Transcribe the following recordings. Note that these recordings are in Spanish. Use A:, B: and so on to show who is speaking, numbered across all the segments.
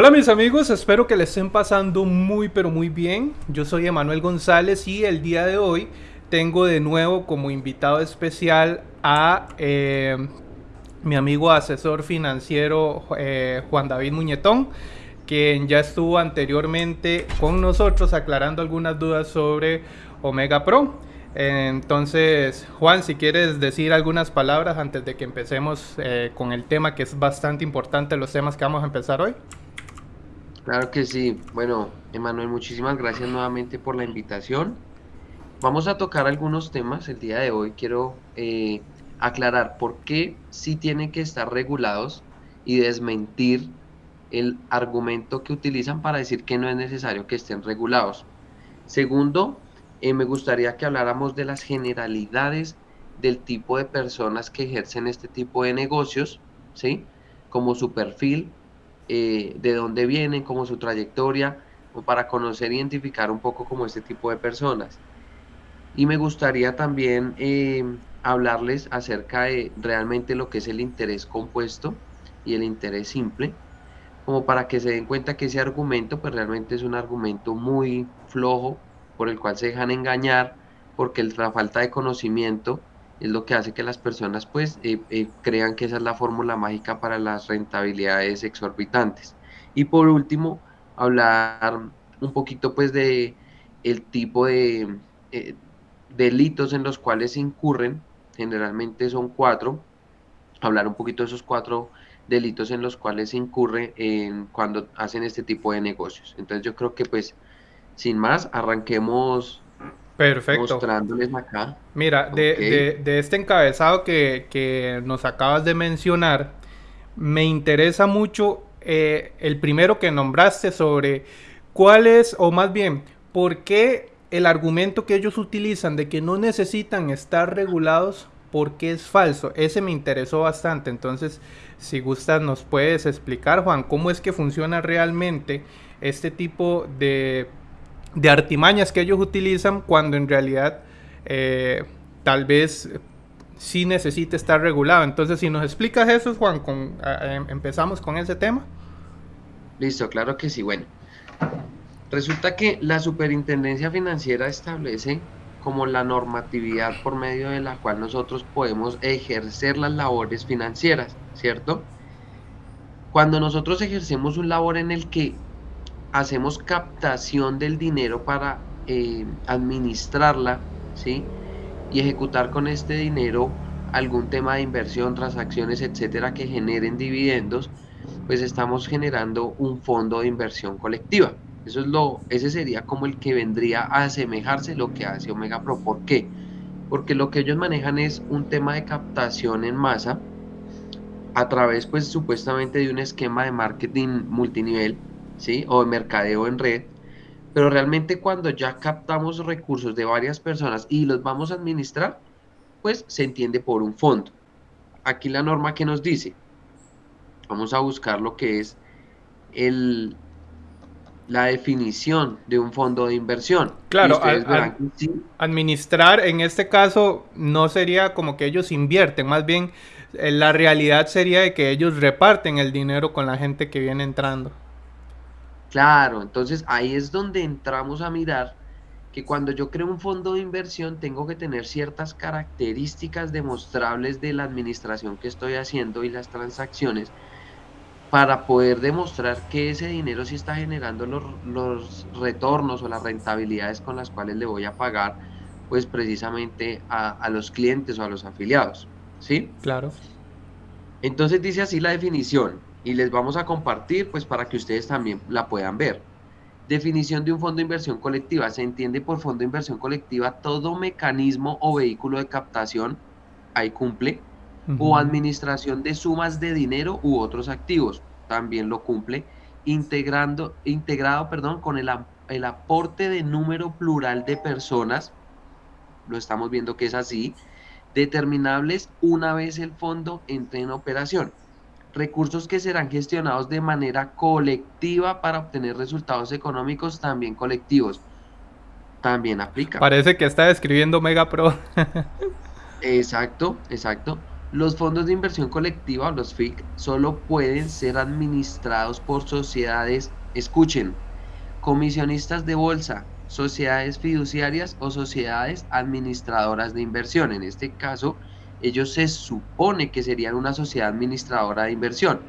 A: Hola mis amigos, espero que les estén pasando muy pero muy bien. Yo soy Emanuel González y el día de hoy tengo de nuevo como invitado especial a eh, mi amigo asesor financiero eh, Juan David Muñetón, quien ya estuvo anteriormente con nosotros aclarando algunas dudas sobre Omega Pro. Entonces, Juan, si quieres decir algunas palabras antes de que empecemos eh, con el tema que es bastante importante, los temas que vamos a empezar hoy.
B: Claro que sí. Bueno, Emanuel, muchísimas gracias nuevamente por la invitación. Vamos a tocar algunos temas el día de hoy. Quiero eh, aclarar por qué sí tienen que estar regulados y desmentir el argumento que utilizan para decir que no es necesario que estén regulados. Segundo, eh, me gustaría que habláramos de las generalidades del tipo de personas que ejercen este tipo de negocios, ¿sí? Como su perfil, eh, de dónde vienen, como su trayectoria, o para conocer e identificar un poco como este tipo de personas. Y me gustaría también eh, hablarles acerca de realmente lo que es el interés compuesto y el interés simple, como para que se den cuenta que ese argumento pues realmente es un argumento muy flojo por el cual se dejan engañar porque la falta de conocimiento es lo que hace que las personas pues eh, eh, crean que esa es la fórmula mágica para las rentabilidades exorbitantes. Y por último, hablar un poquito pues de el tipo de eh, delitos en los cuales incurren, generalmente son cuatro, hablar un poquito de esos cuatro delitos en los cuales se incurre en cuando hacen este tipo de negocios. Entonces yo creo que pues sin más, arranquemos
A: Perfecto.
B: Mostrándoles acá.
A: Mira, de, este encabezado que, nos acabas de mencionar, me interesa mucho eh, el primero que nombraste sobre cuál es, o más bien, por qué el argumento que ellos utilizan de que no necesitan estar regulados, ¿por qué es falso? Ese me interesó bastante. Entonces, si gustas, nos puedes explicar, Juan, cómo es que funciona realmente este tipo de de artimañas que ellos utilizan cuando en realidad eh, tal vez sí necesite estar regulado. Entonces, si nos explicas eso, Juan, con, em, empezamos con ese tema.
B: Listo, claro que sí. Bueno, resulta que la superintendencia financiera establece como la normatividad por medio de la cual nosotros podemos ejercer las labores financieras, ¿cierto? Cuando nosotros ejercemos un labor en el que hacemos captación del dinero para eh, administrarla, ¿sí? Y ejecutar con este dinero algún tema de inversión, transacciones, etcétera, que generen dividendos, pues estamos generando un fondo de inversión colectiva. Eso es lo, ese sería como el que vendría a asemejarse lo que hace Omega Pro. ¿Por qué? Porque lo que ellos manejan es un tema de captación en masa a través, pues, supuestamente de un esquema de marketing multinivel ¿sí? O de mercadeo en red. Pero realmente cuando ya captamos recursos de varias personas y los vamos a administrar, pues se entiende por un fondo. Aquí la norma que nos dice, vamos a buscar lo que es el, la definición de un fondo de inversión.
A: Claro, administrar en este caso no sería como que ellos invierten, más bien eh, la realidad sería de que ellos reparten el dinero con la gente que viene entrando.
B: Claro, entonces ahí es donde entramos a mirar que cuando yo creo un fondo de inversión tengo que tener ciertas características demostrables de la administración que estoy haciendo y las transacciones para poder demostrar que ese dinero sí está generando los, retornos o las rentabilidades con las cuales le voy a pagar pues precisamente a, a los clientes o a los afiliados. ¿Sí?
A: Claro.
B: Entonces dice así la definición y les vamos a compartir pues para que ustedes también la puedan ver. Definición de un fondo de inversión colectiva. Se entiende por fondo de inversión colectiva todo mecanismo o vehículo de captación, ahí cumple, o administración de sumas de dinero u otros activos, también lo cumple, integrando, integrado perdón, con el, el aporte de número plural de personas, lo estamos viendo que es así, determinables una vez el fondo entre en operación recursos que serán gestionados de manera colectiva para obtener resultados económicos también colectivos. También aplica.
A: Parece que está escribiendo Mega Pro.
B: exacto, exacto. Los fondos de inversión colectiva, los FIC, solo pueden ser administrados por sociedades, escuchen, comisionistas de bolsa, sociedades fiduciarias o sociedades administradoras de inversión. En este caso, ellos se supone que serían una sociedad administradora de inversión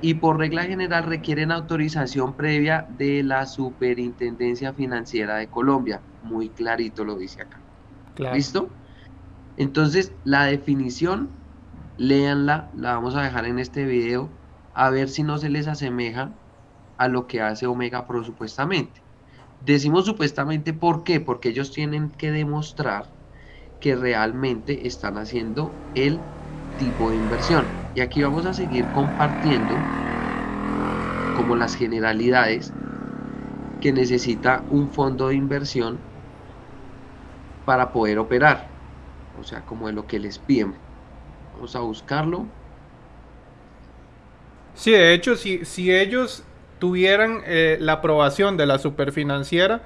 B: y por regla general requieren autorización previa de la Superintendencia Financiera de Colombia. Muy clarito lo dice acá. ¿Listo? Entonces, la definición, léanla, la vamos a dejar en este video, a ver si no se les asemeja a lo que hace Omega Pro supuestamente. Decimos supuestamente ¿por qué? Porque ellos tienen que demostrar que realmente están haciendo el tipo de inversión. Y aquí vamos a seguir compartiendo como las generalidades que necesita un fondo de inversión para poder operar. O sea, como de lo que les piden. Vamos a buscarlo.
A: Sí, de hecho, si, si ellos tuvieran eh, la aprobación de la superfinanciera,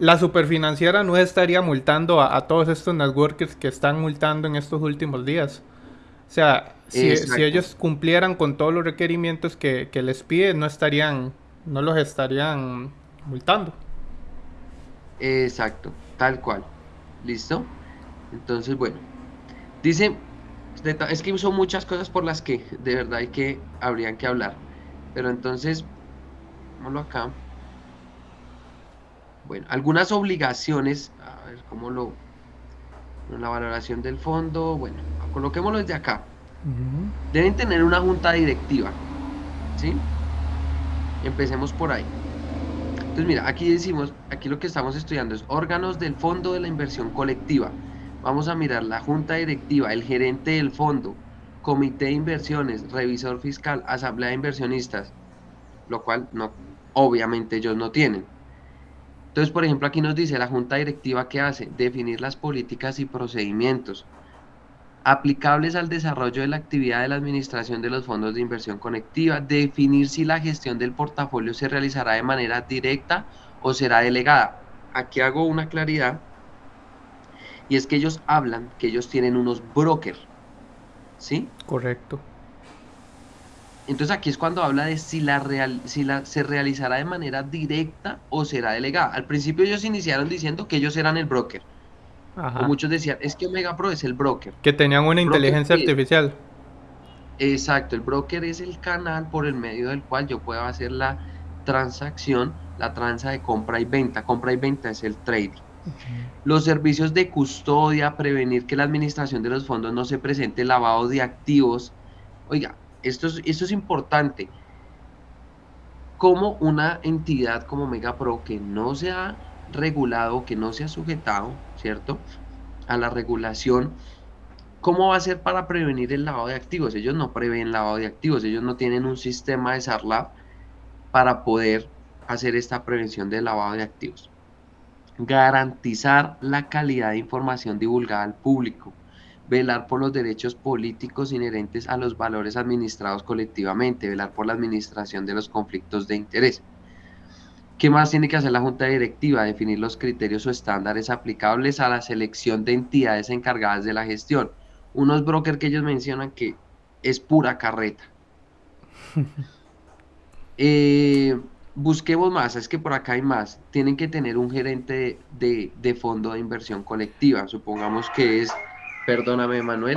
A: la superfinanciera no estaría multando a, todos estos networkers que están multando en estos últimos días. O sea, si, ellos cumplieran con todos los requerimientos que, les piden, no estarían, no los estarían multando.
B: Exacto, tal cual. ¿Listo? Entonces, bueno. Dice, es que son muchas cosas por las que de verdad hay que, habrían que hablar. Pero entonces, vámonos acá. Bueno, algunas obligaciones, a ver cómo lo... La valoración del fondo, bueno, coloquémoslo desde acá. Deben tener una junta directiva, ¿sí? Empecemos por ahí. Entonces, mira, aquí decimos, aquí lo que estamos estudiando es órganos del fondo de la inversión colectiva. Vamos a mirar la junta directiva, el gerente del fondo, comité de inversiones, revisor fiscal, asamblea de inversionistas, lo cual no, obviamente ellos no tienen. Entonces, por ejemplo, aquí nos dice la junta directiva que hace, definir las políticas y procedimientos aplicables al desarrollo de la actividad de la administración de los fondos de inversión conectiva, definir si la gestión del portafolio se realizará de manera directa o será delegada. Aquí hago una claridad y es que ellos hablan que ellos tienen unos brokers, ¿sí?
A: Correcto.
B: Entonces aquí es cuando habla de si la, real, si la se realizará de manera directa o será delegada. Al principio ellos iniciaron diciendo que ellos eran el broker. O muchos decían, es que Omega Pro es el broker.
A: Que tenían una inteligencia artificial.
B: Exacto, el broker es el canal por el medio del cual yo puedo hacer la transacción, la transa de compra y venta. Compra y venta es el trading. Los servicios de custodia, prevenir que la administración de los fondos no se presente lavado de activos. Oiga, esto es, esto es importante. Como una entidad como Megapro que no se ha regulado, que no se ha sujetado, ¿cierto? A la regulación, ¿cómo va a ser para prevenir el lavado de activos? Ellos no prevén lavado de activos, ellos no tienen un sistema de SARLAB para poder hacer esta prevención del lavado de activos. Garantizar la calidad de información divulgada al público velar por los derechos políticos inherentes a los valores administrados colectivamente, velar por la administración de los conflictos de interés. ¿Qué más tiene que hacer la Junta Directiva? Definir los criterios o estándares aplicables a la selección de entidades encargadas de la gestión. Unos brokers que ellos mencionan que es pura carreta. Eh, busquemos más, es que por acá hay más. Tienen que tener un gerente de, de fondo de inversión colectiva. Supongamos que es Perdóname, Manuel.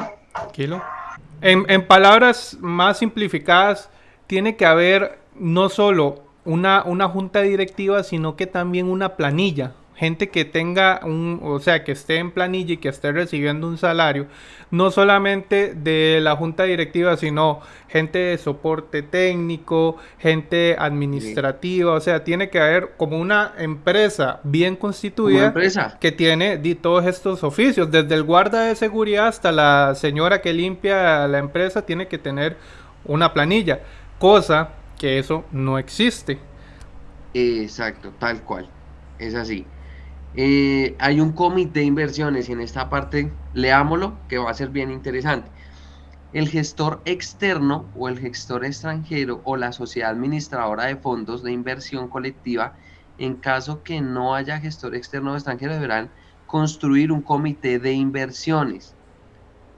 A: En, en palabras más simplificadas, tiene que haber no solo una, una junta directiva, sino que también una planilla gente que tenga un, o sea, que esté en planilla y que esté recibiendo un salario, no solamente de la junta directiva, sino gente de soporte técnico, gente administrativa, o sea, tiene que haber como una empresa bien constituida que tiene todos estos oficios, desde el guarda de seguridad hasta la señora que limpia la empresa, tiene que tener una planilla, cosa que eso no existe.
B: Exacto, tal cual. Es así. Eh, hay un comité de inversiones y en esta parte leámoslo que va a ser bien interesante. El gestor externo o el gestor extranjero o la sociedad administradora de fondos de inversión colectiva, en caso que no haya gestor externo o extranjero, deberán construir un comité de inversiones.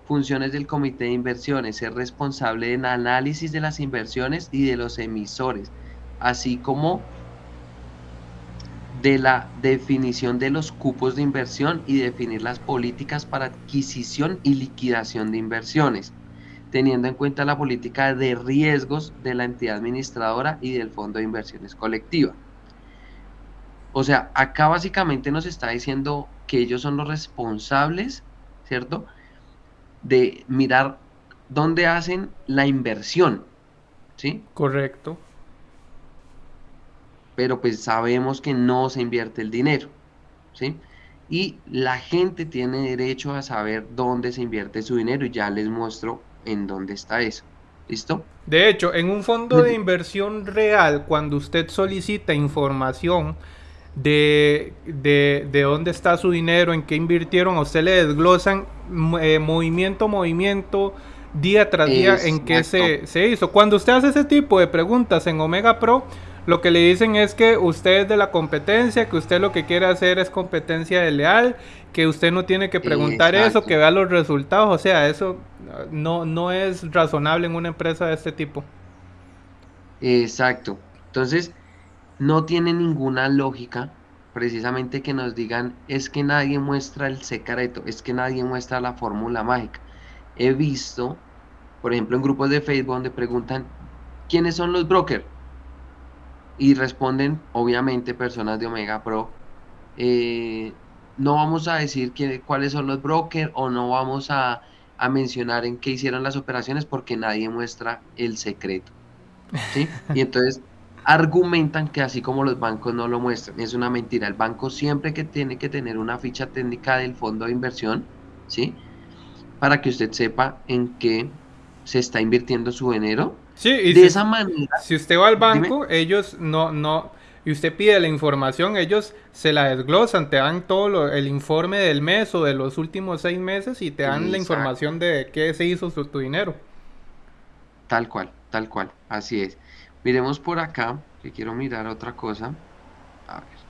B: Funciones del comité de inversiones, ser responsable del análisis de las inversiones y de los emisores, así como de la definición de los cupos de inversión y definir las políticas para adquisición y liquidación de inversiones, teniendo en cuenta la política de riesgos de la entidad administradora y del fondo de inversiones colectiva. O sea, acá básicamente nos está diciendo que ellos son los responsables, ¿cierto? De mirar dónde hacen la inversión, ¿sí?
A: Correcto.
B: Pero pues sabemos que no se invierte el dinero, ¿sí? Y la gente tiene derecho a saber dónde se invierte su dinero y ya les muestro en dónde está eso. ¿Listo?
A: De hecho, en un fondo de inversión real, cuando usted solicita información de, de, dónde está su dinero, en qué invirtieron, a usted le desglosan eh, movimiento, movimiento, día tras día en qué se, se, hizo. Cuando usted hace ese tipo de preguntas en Omega Pro, lo que le dicen es que usted es de la competencia, que usted lo que quiere hacer es competencia de leal, que usted no tiene que preguntar eso, que vea los resultados. O sea, eso no, no es razonable en una empresa de este tipo.
B: Exacto. Entonces, no tiene ninguna lógica precisamente que nos digan es que nadie muestra el secreto, es que nadie muestra la fórmula mágica. He visto, por ejemplo, en grupos de Facebook donde preguntan quiénes son los brokers y responden, obviamente, personas de Omega Pro. Eh, no vamos a decir cuáles son los brokers o no vamos a, a, mencionar en qué hicieron las operaciones porque nadie muestra el secreto. ¿sí? Y entonces argumentan que así como los bancos no lo muestran, es una mentira. El banco siempre que tiene que tener una ficha técnica del fondo de inversión, ¿sí? Para que usted sepa en qué se está invirtiendo su dinero.
A: Sí, y de esa manera. Si usted va al banco, ellos no, no, y usted pide la información, ellos se la desglosan, te dan todo el informe del mes o de los últimos seis meses y te dan la información de qué se hizo su, tu dinero.
B: Tal cual, tal cual, así es. Miremos por acá, que quiero mirar otra cosa. A ver.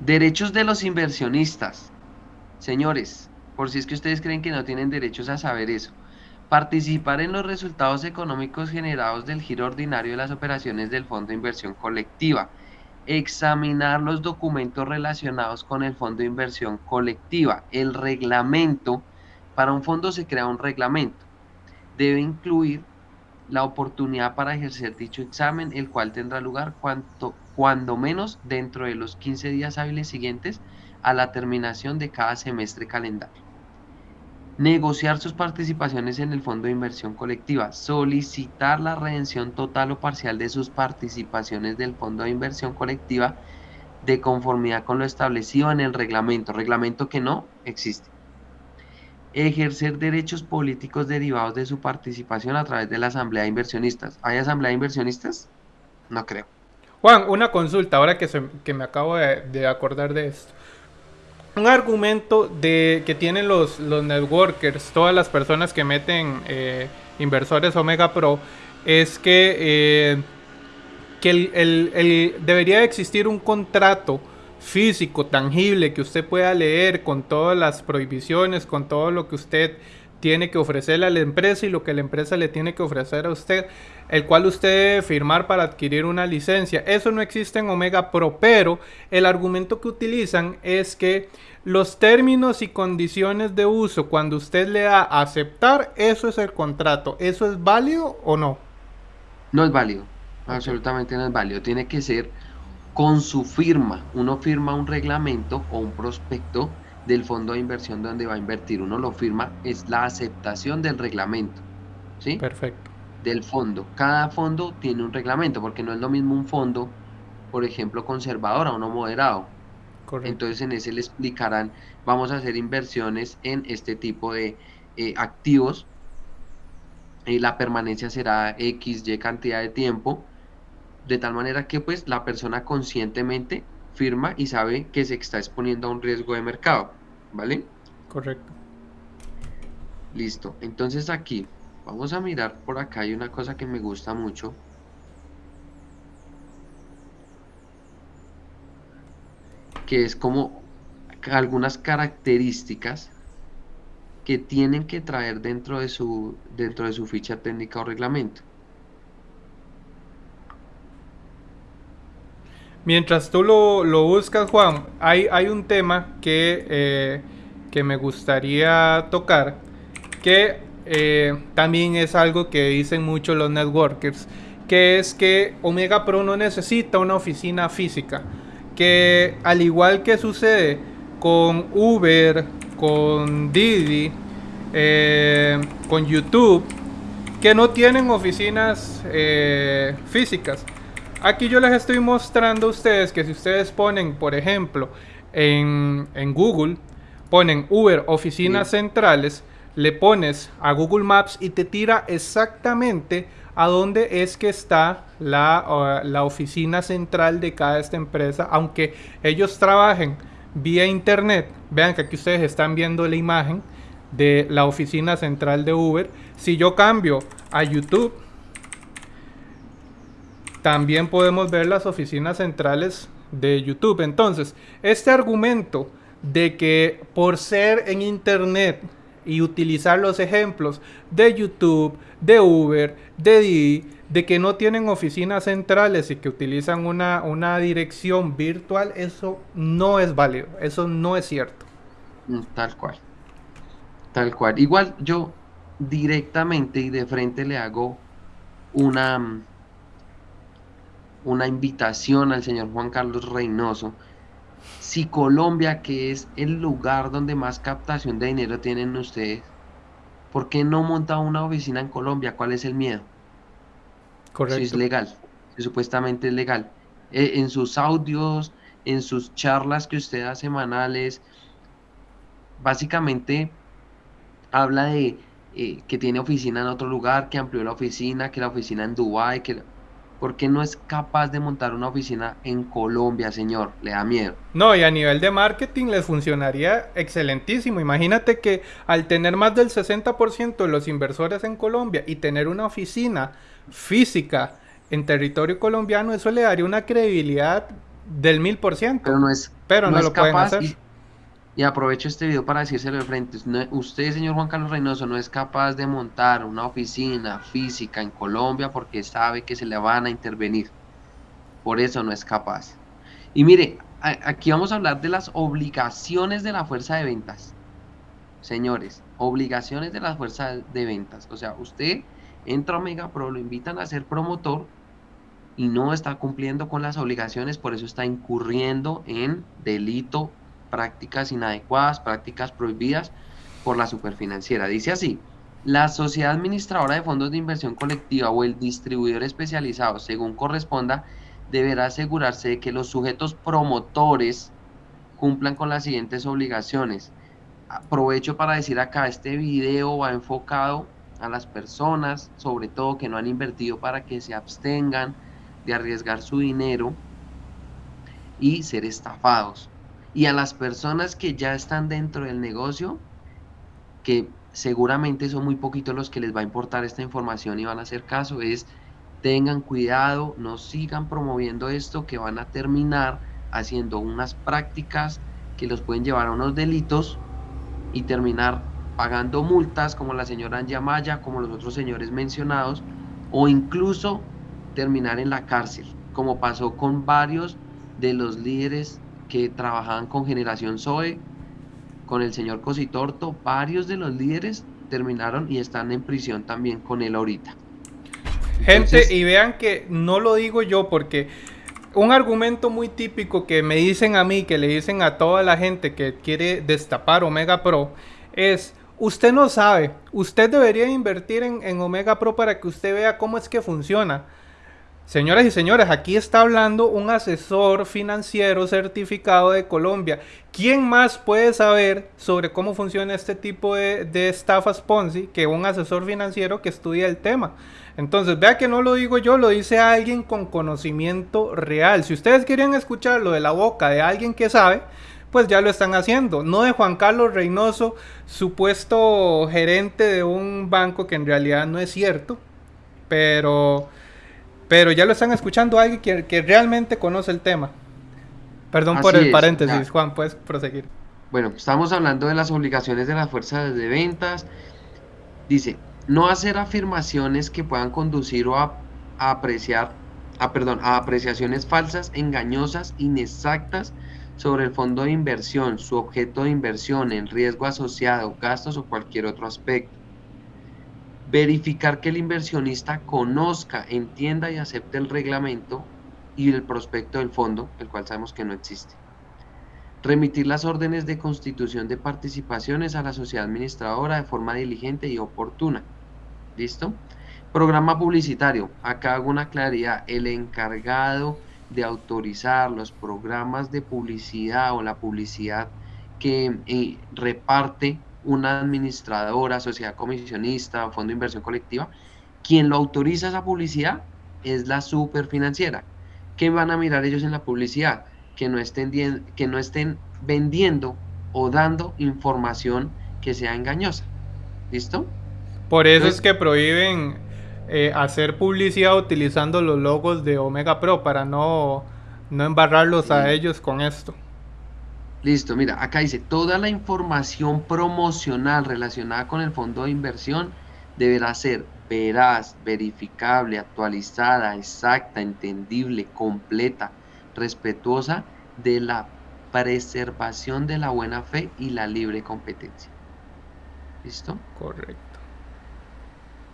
B: Derechos de los inversionistas. Señores, por si es que ustedes creen que no tienen derechos a saber eso. Participar en los resultados económicos generados del giro ordinario de las operaciones del Fondo de Inversión Colectiva. Examinar los documentos relacionados con el Fondo de Inversión Colectiva. El reglamento. Para un fondo se crea un reglamento debe incluir la oportunidad para ejercer dicho examen, el cual tendrá lugar cuanto, cuando menos dentro de los 15 días hábiles siguientes a la terminación de cada semestre calendario. Negociar sus participaciones en el fondo de inversión colectiva. Solicitar la redención total o parcial de sus participaciones del fondo de inversión colectiva de conformidad con lo establecido en el reglamento. Reglamento que no existe ejercer derechos políticos derivados de su participación a través de la Asamblea de Inversionistas. ¿Hay Asamblea de Inversionistas? No creo.
A: Juan, una consulta, ahora que, que me acabo de, acordar de esto. Un argumento de que tienen los, los networkers, todas las personas que meten eh, inversores Omega Pro, es que, eh, que el, debería existir un contrato físico, tangible, que usted pueda leer con todas las prohibiciones, con todo lo que usted tiene que ofrecerle a la empresa y lo que la empresa le tiene que ofrecer a usted, el cual usted debe firmar para adquirir una licencia. Eso no existe en Omega Pro, pero el argumento que utilizan es que los términos y condiciones de uso, cuando usted le da a aceptar, eso es el contrato. ¿Eso es válido o no?
B: No es válido, absolutamente no es válido. Tiene que ser con su firma. Uno firma un reglamento o un prospecto del fondo de inversión donde va a invertir. Uno lo firma, es la aceptación del reglamento. ¿Sí?
A: Perfecto.
B: Del fondo. Cada fondo tiene un reglamento, porque no es lo mismo un fondo, por ejemplo, conservador a uno moderado. Correcto. Entonces en ese le explicarán, vamos a hacer inversiones en este tipo de eh, activos. y la permanencia será X, Y cantidad de tiempo de tal manera que pues la persona conscientemente firma y sabe que se está exponiendo a un riesgo de mercado, ¿vale?
A: Correcto.
B: Listo, entonces aquí vamos a mirar por acá, hay una cosa que me gusta mucho. Que es como algunas características que tienen que traer dentro de su, dentro de su ficha técnica o reglamento.
A: Mientras tú lo, buscas, Juan, hay, hay, un tema que, eh, que, me gustaría tocar, que eh, también es algo que dicen mucho los networkers, que es que Omega Pro no necesita una oficina física, que al igual que sucede con Uber, con Didi, eh, con YouTube, que no tienen oficinas físicas Aquí yo les estoy mostrando a ustedes que si ustedes ponen, por ejemplo, en, Google, ponen Uber oficinas centrales, le pones a Google Maps y te tira exactamente a dónde es que está la, la oficina central de cada esta empresa, aunque ellos trabajen vía internet. Vean que aquí ustedes están viendo la imagen de la oficina central de Uber. Si yo cambio a YouTube, también podemos ver las oficinas centrales de YouTube. Entonces, este argumento de que por ser en Internet y utilizar los ejemplos de YouTube, de Uber, de Didi, de que no tienen oficinas centrales y que utilizan una, una dirección virtual, eso no es válido, eso no es cierto.
B: Mm, tal cual. Tal cual. Igual yo directamente y de frente le hago una una invitación al señor Juan Carlos Reynoso. Si Colombia, que es el lugar donde más captación de dinero tienen ustedes, ¿por qué no monta una oficina en Colombia? ¿Cuál es el miedo? Correcto. Si es legal, si supuestamente es legal. Eh, en sus audios, en sus charlas que usted da semanales, básicamente habla de eh, que tiene oficina en otro lugar, que amplió la oficina, que la oficina en Dubái, que ¿Por qué no es capaz de montar una oficina en Colombia, señor? Le da miedo.
A: No, y a nivel de marketing les funcionaría excelentísimo. Imagínate que al tener más del 60% de los inversores en Colombia y tener una oficina física en territorio colombiano, eso le daría una credibilidad del mil por ciento.
B: Pero no es,
A: pero no, lo pueden hacer.
B: Y aprovecho este video para decírselo de frente. usted, señor Juan Carlos Reynoso, no es capaz de montar una oficina física en Colombia porque sabe que se le van a intervenir. Por eso no es capaz. Y mire, aquí vamos a hablar de las obligaciones de la fuerza de ventas. Señores, obligaciones de la fuerza de ventas. O sea, usted entra a Omega Pro, lo invitan a ser promotor y no está cumpliendo con las obligaciones, por eso está incurriendo en delito prácticas inadecuadas, prácticas prohibidas por la superfinanciera. Dice así, la sociedad administradora de fondos de inversión colectiva o el distribuidor especializado, según corresponda, deberá asegurarse de que los sujetos promotores cumplan con las siguientes obligaciones. Aprovecho para decir acá, este video va enfocado a las personas, sobre todo que no han invertido para que se abstengan de arriesgar su dinero y ser estafados y a las personas que ya están dentro del negocio, que seguramente son muy poquitos los que les va a importar esta información y van a hacer caso, es tengan cuidado, no sigan promoviendo esto que van a terminar haciendo unas prácticas que los pueden llevar a unos delitos y terminar pagando multas como la señora Anjamaya, como los otros señores mencionados, o incluso terminar en la cárcel, como pasó con varios de los líderes que trabajaban con Generación Zoe, con el señor Cositorto, varios de los líderes terminaron y están en prisión también con él ahorita.
A: Gente, y vean que no lo digo yo porque un argumento muy típico que me dicen a mí, que le dicen a toda la gente que quiere destapar Omega Pro, es, usted no sabe, usted debería invertir en, en Omega Pro para que usted vea cómo es que funciona. Señoras y señores, aquí está hablando un asesor financiero certificado de Colombia. ¿Quién más puede saber sobre cómo funciona este tipo de, de estafas Ponzi que un asesor financiero que estudia el tema? Entonces, vea que no lo digo yo, lo dice alguien con conocimiento real. Si ustedes quieren escucharlo de la boca de alguien que sabe, pues ya lo están haciendo. No de Juan Carlos Reynoso, supuesto gerente de un banco que en realidad no es cierto, pero pero ya lo están escuchando alguien que, que realmente conoce el tema. Perdón por el paréntesis, Juan, puedes proseguir.
B: bueno, estamos hablando de las obligaciones de las fuerzas de ventas. Dice, no hacer afirmaciones que puedan conducir o a, apreciar, a, perdón, a apreciaciones falsas, engañosas, inexactas sobre el fondo de inversión, su objeto de inversión, el riesgo asociado, gastos o cualquier otro aspecto. Verificar que el inversionista conozca, entienda y acepte el reglamento y el prospecto del fondo, el cual sabemos que no existe. Remitir las órdenes de constitución de participaciones a la sociedad administradora de forma diligente y oportuna. ¿Listo? Programa publicitario. Acá hago una claridad. El encargado de autorizar los programas de publicidad o la publicidad que eh, reparte una administradora, sociedad comisionista o fondo de inversión colectiva, quien lo autoriza esa publicidad es la superfinanciera. ¿Qué van a mirar ellos en la publicidad? Que no estén, que no estén vendiendo o dando información que sea engañosa. ¿Listo?
A: Por eso es que prohíben eh, hacer publicidad utilizando los logos de Omega Pro para no, no embarrarlos a ellos con esto.
B: Listo, mira, acá dice, toda la información promocional relacionada con el fondo de inversión deberá ser veraz, verificable, actualizada, exacta, entendible, completa, respetuosa de la preservación de la buena fe y la libre competencia. ¿Listo?
A: Correcto.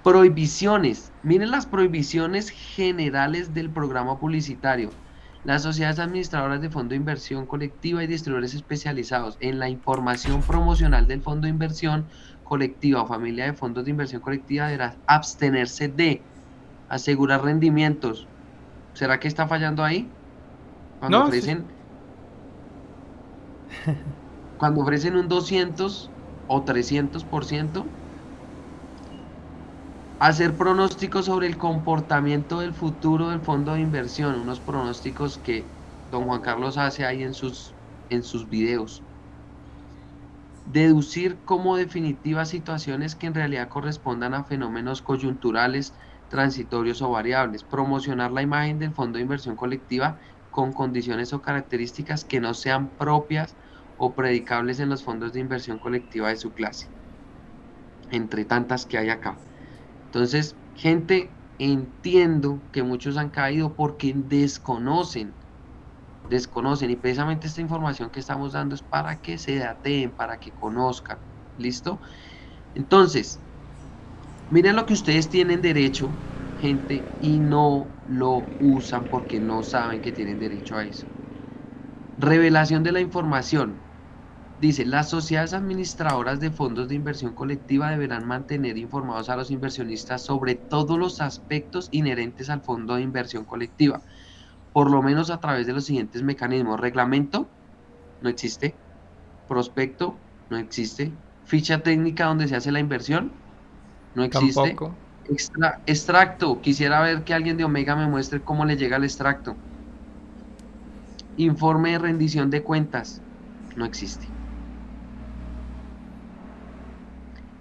B: Prohibiciones. Miren las prohibiciones generales del programa publicitario. Las sociedades administradoras de fondo de inversión colectiva y distribuidores especializados en la información promocional del fondo de inversión colectiva o familia de fondos de inversión colectiva deberá abstenerse de asegurar rendimientos. ¿Será que está fallando ahí? Cuando ofrecen cuando ofrecen un 200 o 300%, hacer pronósticos sobre el comportamiento del futuro del fondo de inversión, unos pronósticos que don Juan Carlos hace ahí en sus, en sus videos. Deducir como definitivas situaciones que en realidad correspondan a fenómenos coyunturales, transitorios o variables. Promocionar la imagen del fondo de inversión colectiva con condiciones o características que no sean propias o predicables en los fondos de inversión colectiva de su clase, entre tantas que hay acá. Entonces, gente, entiendo que muchos han caído porque desconocen, desconocen y precisamente esta información que estamos dando es para que se dateen, para que conozcan, ¿listo? Entonces, miren lo que ustedes tienen derecho, gente, y no lo usan porque no saben que tienen derecho a eso. Revelación de la información. Dice, las sociedades administradoras de fondos de inversión colectiva deberán mantener informados a los inversionistas sobre todos los aspectos inherentes al fondo de inversión colectiva, por lo menos a través de los siguientes mecanismos. Reglamento, no existe. Prospecto, no existe. Ficha técnica donde se hace la inversión, no existe. extracto, quisiera ver que alguien de Omega me muestre cómo le llega el extracto. Informe de rendición de cuentas. No existe.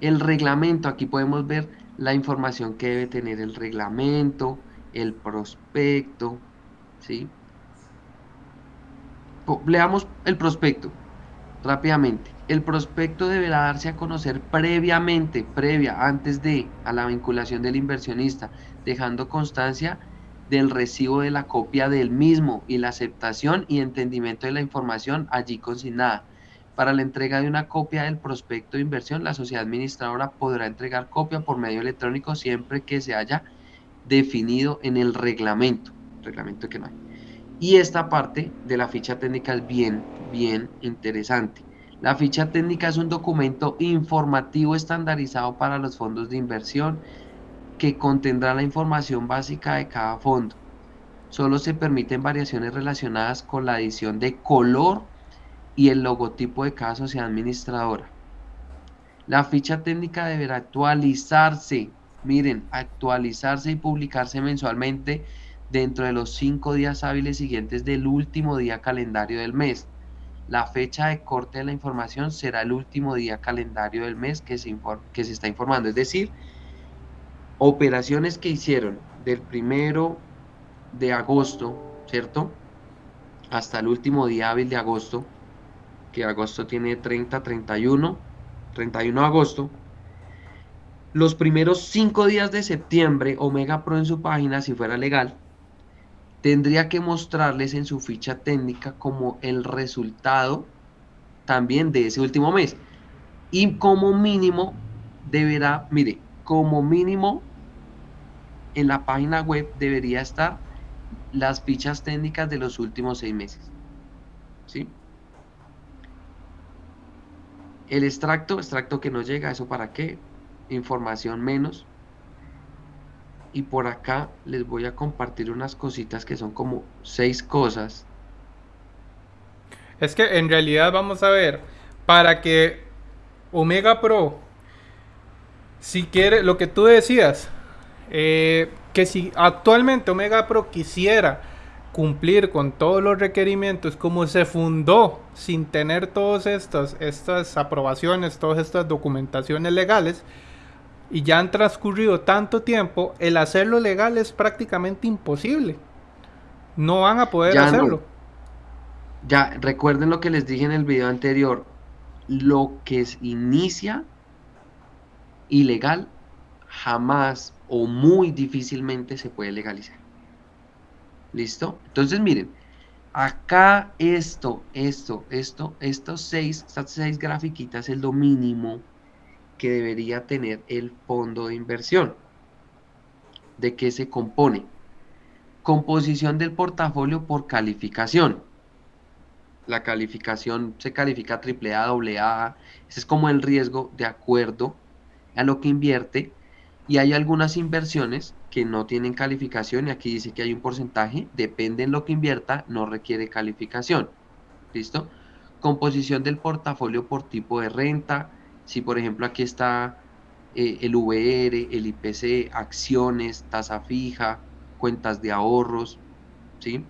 B: El reglamento, aquí podemos ver la información que debe tener el reglamento, el prospecto, ¿sí? Leamos el prospecto rápidamente. El prospecto deberá darse a conocer previamente, previa, antes de, a la vinculación del inversionista, dejando constancia del recibo de la copia del mismo y la aceptación y entendimiento de la información allí consignada. Para la entrega de una copia del prospecto de inversión, la sociedad administradora podrá entregar copia por medio electrónico siempre que se haya definido en el reglamento, reglamento que no hay. Y esta parte de la ficha técnica es bien, bien interesante. La ficha técnica es un documento informativo estandarizado para los fondos de inversión que contendrá la información básica de cada fondo. Solo se permiten variaciones relacionadas con la adición de color y el logotipo de cada sociedad administradora. La ficha técnica deberá actualizarse, miren, actualizarse y publicarse mensualmente dentro de los cinco días hábiles siguientes del último día calendario del mes. La fecha de corte de la información será el último día calendario del mes que se, que se está informando, es decir, operaciones que hicieron del primero de agosto, ¿cierto? Hasta el último día hábil de agosto, que agosto tiene 30, 31, 31 de agosto. Los primeros 5 días de septiembre, Omega Pro en su página, si fuera legal, tendría que mostrarles en su ficha técnica como el resultado también de ese último mes. Y como mínimo deberá, mire, como mínimo en la página web debería estar las fichas técnicas de los últimos seis meses. ¿Sí? El extracto, extracto que no llega, ¿eso para qué? Información menos. Y por acá les voy a compartir unas cositas que son como seis cosas.
A: Es que en realidad vamos a ver, para que Omega Pro, si quiere, lo que tú decías, eh, que si actualmente Omega Pro quisiera cumplir con todos los requerimientos como se fundó sin tener todas estas, estas aprobaciones, todas estas documentaciones legales, y ya han transcurrido tanto tiempo, el hacerlo legal es prácticamente imposible. No van a poder hacerlo.
B: Ya, recuerden lo que les dije en el video anterior. Lo que se inicia ilegal jamás o muy difícilmente se puede legalizar. ¿Listo? Entonces miren, acá esto, esto, esto, estos seis, estas seis grafiquitas es lo mínimo que debería tener el fondo de inversión. ¿De qué se compone? Composición del portafolio por calificación. La calificación se califica AAA, AA. Ese es como el riesgo de acuerdo a lo que invierte. Y hay algunas inversiones que no tienen calificación y aquí dice que hay un porcentaje, depende en lo que invierta, no requiere calificación. ¿Listo? Composición del portafolio por tipo de renta. Si por ejemplo aquí está eh, el VR, el IPC, acciones, tasa fija, cuentas de ahorros, ¿sí?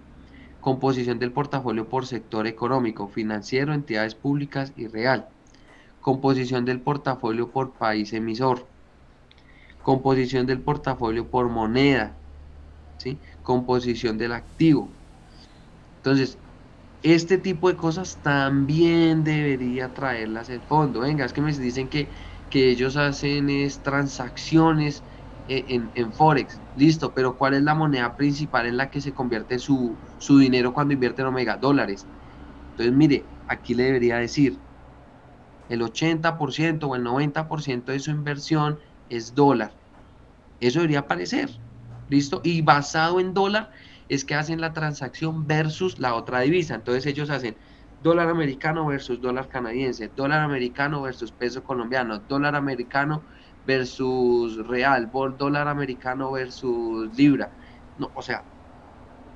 B: Composición del portafolio por sector económico, financiero, entidades públicas y real. Composición del portafolio por país emisor composición del portafolio por moneda, ¿sí? composición del activo. Entonces, este tipo de cosas también debería traerlas el fondo. Venga, es que me dicen que, que ellos hacen es transacciones e, en, en, Forex. Listo, pero ¿cuál es la moneda principal en la que se convierte su, su dinero cuando invierte en Omega? Dólares. Entonces, mire, aquí le debería decir, el 80% o el 90% de su inversión es dólar. Eso debería aparecer. ¿Listo? Y basado en dólar es que hacen la transacción versus la otra divisa. Entonces ellos hacen dólar americano versus dólar canadiense, dólar americano versus peso colombiano, dólar americano versus real, dólar americano versus libra. No, o sea,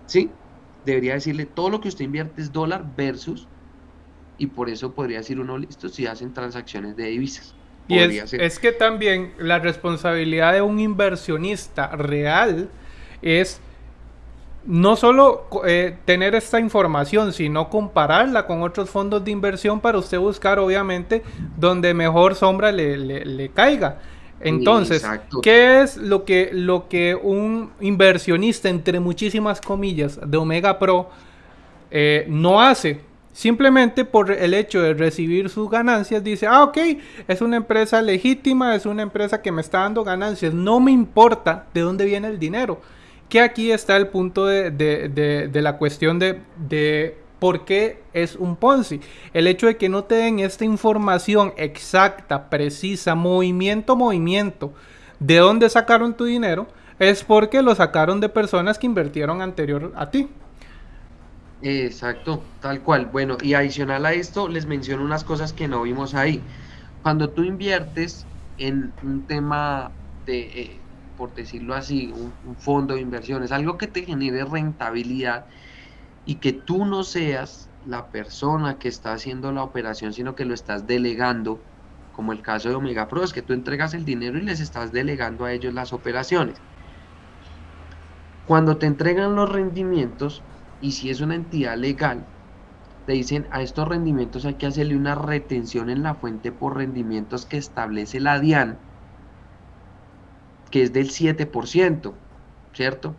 B: sí, debería decirle todo lo que usted invierte es dólar versus y por eso podría decir uno listo si hacen transacciones de divisas.
A: Y es, que también la responsabilidad de un inversionista real es no solo eh, tener esta información, sino compararla con otros fondos de inversión para usted buscar, obviamente, donde mejor sombra le, caiga. Entonces, ¿qué es lo que, lo que un inversionista, entre muchísimas comillas, de Omega Pro eh, no hace? Simplemente por el hecho de recibir sus ganancias, dice, ah, ok, es una empresa legítima, es una empresa que me está dando ganancias, no me importa de dónde viene el dinero. Que aquí está el punto de, la cuestión de, por qué es un Ponzi. El hecho de que no te den esta información exacta, precisa, movimiento, movimiento, de dónde sacaron tu dinero, es porque lo sacaron de personas que invirtieron anterior a ti.
B: Exacto, tal cual. Bueno, y adicional a esto, les menciono unas cosas que no vimos ahí. Cuando tú inviertes en un tema de, eh, por decirlo así, un, fondo de inversiones, algo que te genere rentabilidad y que tú no seas la persona que está haciendo la operación, sino que lo estás delegando, como el caso de Omega Pro, es que tú entregas el dinero y les estás delegando a ellos las operaciones. Cuando te entregan los rendimientos, y si es una entidad legal, te dicen a estos rendimientos hay que hacerle una retención en la fuente por rendimientos que establece la DIAN, que es del 7%, ¿cierto?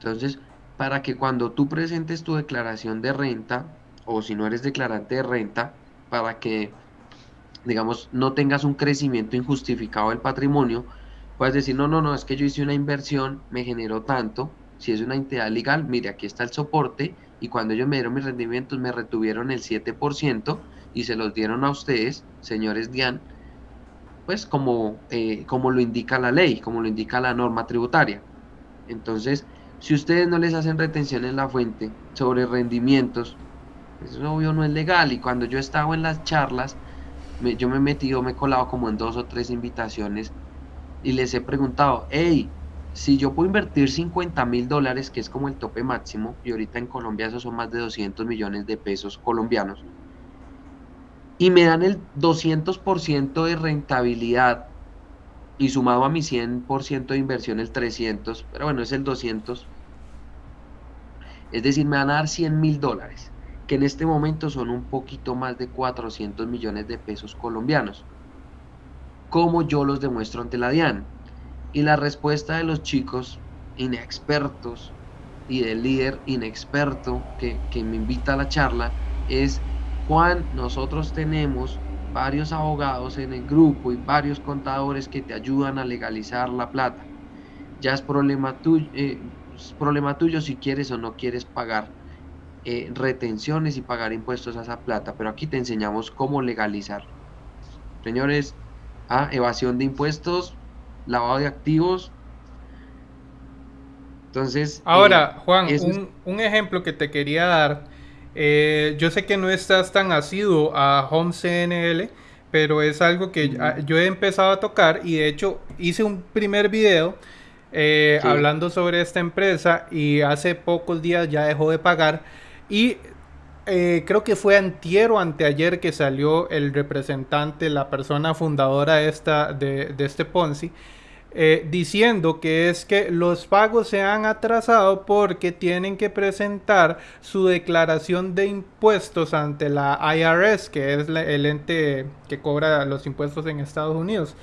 B: Entonces, para que cuando tú presentes tu declaración de renta, o si no eres declarante de renta, para que, digamos, no tengas un crecimiento injustificado del patrimonio, puedes decir, no, no, no, es que yo hice una inversión, me generó tanto, si es una entidad legal, mire, aquí está el soporte, y cuando ellos me dieron mis rendimientos, me retuvieron el 7% y se los dieron a ustedes, señores DIAN, pues como, eh, como lo indica la ley, como lo indica la norma tributaria. Entonces, si ustedes no les hacen retención en la fuente sobre rendimientos, eso obvio no es legal. Y cuando yo estaba en las charlas, yo me he metido, me he colado como en dos o tres invitaciones y les he preguntado, hey, si yo puedo invertir 50 mil dólares, que es como el tope máximo, y ahorita en Colombia eso son más de 200 millones de pesos colombianos, y me dan el 200% de rentabilidad y sumado a mi 100% de inversión el 300, pero bueno, es el 200. Es decir, me van a dar 100 mil dólares, que en este momento son un poquito más de 400 millones de pesos colombianos. ¿Cómo yo los demuestro ante la DIAN? Y la respuesta de los chicos inexpertos y del líder inexperto que, que me invita a la charla es, Juan, nosotros tenemos varios abogados en el grupo y varios contadores que te ayudan a legalizar la plata. Ya es problema tuyo, eh, problema tuyo si quieres o no quieres pagar eh, retenciones y pagar impuestos a esa plata, pero aquí te enseñamos cómo legalizar. Señores, ah, evasión de impuestos, lavado de activos. Entonces...
A: Ahora, eh, Juan, un, un ejemplo que te quería dar eh, yo sé que no estás tan asiduo a Home CNL, pero es algo que yo he empezado a tocar y de hecho hice un primer video eh, hablando sobre esta empresa y hace pocos días ya dejó de pagar y eh, creo que fue antier o anteayer que salió el representante, la persona fundadora esta, de, de este Ponzi eh, diciendo que es que los pagos se han atrasado porque tienen que presentar su declaración de impuestos ante la IRS, que es el ente que cobra los impuestos en Estados Unidos.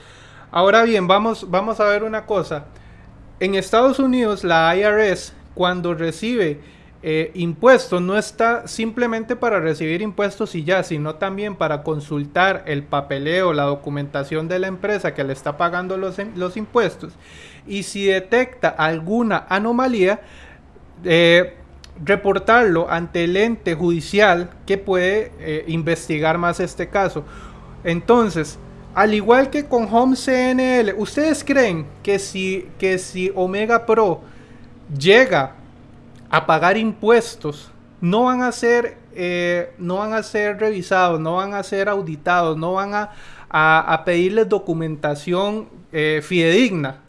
A: Ahora bien, vamos, vamos a ver una cosa. En Estados Unidos la IRS cuando recibe eh, impuestos no está simplemente para recibir impuestos y ya, sino también para consultar el papeleo, la documentación de la empresa que le está pagando los, los impuestos. Y si detecta alguna anomalía, eh, reportarlo ante el ente judicial que puede eh, investigar más este caso. Entonces, al igual que con Home CNL, ¿ustedes creen que si, que si Omega Pro llega a pagar impuestos, no van a ser, eh, no van a ser revisados, no van a ser auditados, no van a, a, pedirles documentación eh, fidedigna.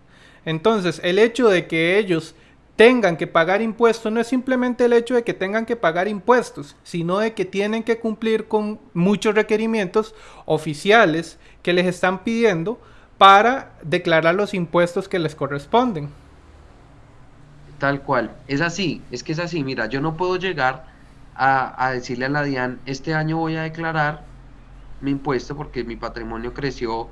A: Entonces, el hecho de que ellos tengan que pagar impuestos no es simplemente el hecho de que tengan que pagar impuestos, sino de que tienen que cumplir con muchos requerimientos oficiales que les están pidiendo para declarar los impuestos que les corresponden.
B: Tal cual. Es así, es que es así. Mira, yo no puedo llegar a, decirle a la DIAN, este año voy a declarar mi impuesto porque mi patrimonio creció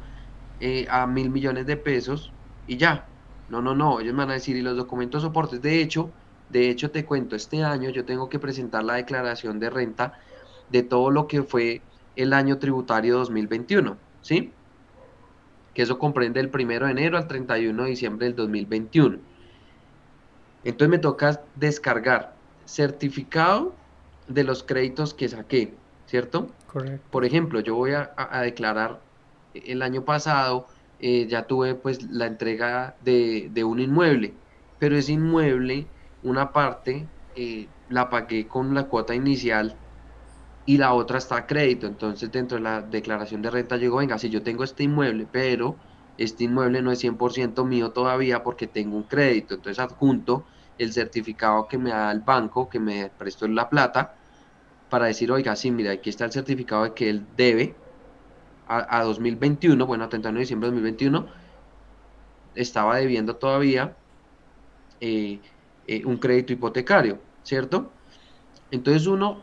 B: eh, a mil millones de pesos y ya. No, no, no, ellos me van a decir, y los documentos soportes. De hecho, de hecho te cuento, este año yo tengo que presentar la declaración de renta de todo lo que fue el año tributario 2021, ¿sí? Que eso comprende el primero de enero al 31 de diciembre del 2021 entonces me toca descargar certificado de los créditos que saqué, ¿cierto? Correcto. Por ejemplo, yo voy a, declarar el año pasado, eh, ya tuve pues la entrega de, un inmueble, pero ese inmueble, una parte eh, la pagué con la cuota inicial y la otra está a crédito. Entonces dentro de la declaración de renta llegó, venga, si yo tengo este inmueble, pero este inmueble no es 100% mío todavía porque tengo un crédito, entonces adjunto el certificado que me da el banco, que me prestó la plata, para decir, oiga, sí, mira, aquí está el certificado de que él debe a, 2021, bueno, a 31 de diciembre de 2021, estaba debiendo todavía eh, eh, un crédito hipotecario, ¿cierto? Entonces uno,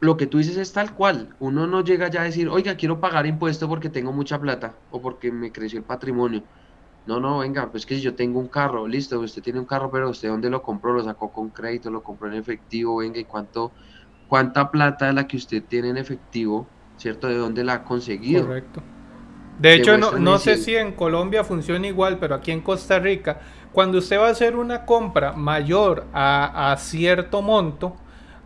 B: lo que tú dices es tal cual, uno no llega ya a decir, oiga, quiero pagar impuesto porque tengo mucha plata o porque me creció el patrimonio no, no, venga, pues que si yo tengo un carro, listo, usted tiene un carro, pero usted dónde lo compró, lo sacó con crédito, lo compró en efectivo, venga, y cuánto, cuánta plata de la que usted tiene en efectivo ¿cierto? De dónde la ha conseguido.
A: Correcto. De hecho, no, no sé si en Colombia funciona igual, pero aquí en Costa Rica, cuando usted va a hacer una compra mayor a, cierto monto,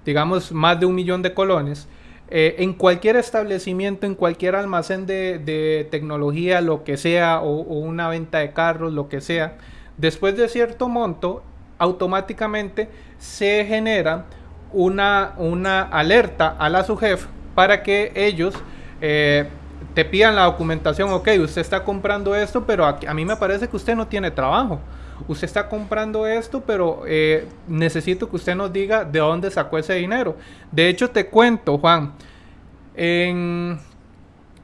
A: digamos más de un millón de colones, eh, en cualquier establecimiento, en cualquier almacén de, tecnología, lo que sea, o, una venta de carros, lo que sea, después de cierto monto, automáticamente se genera una, una alerta a la SUGEF para que ellos eh, te pidan la documentación, ok, usted está comprando esto, pero a, a, mí me parece que usted no tiene trabajo. Usted está comprando esto, pero eh, necesito que usted nos diga de dónde sacó ese dinero. De hecho, te cuento, Juan, en,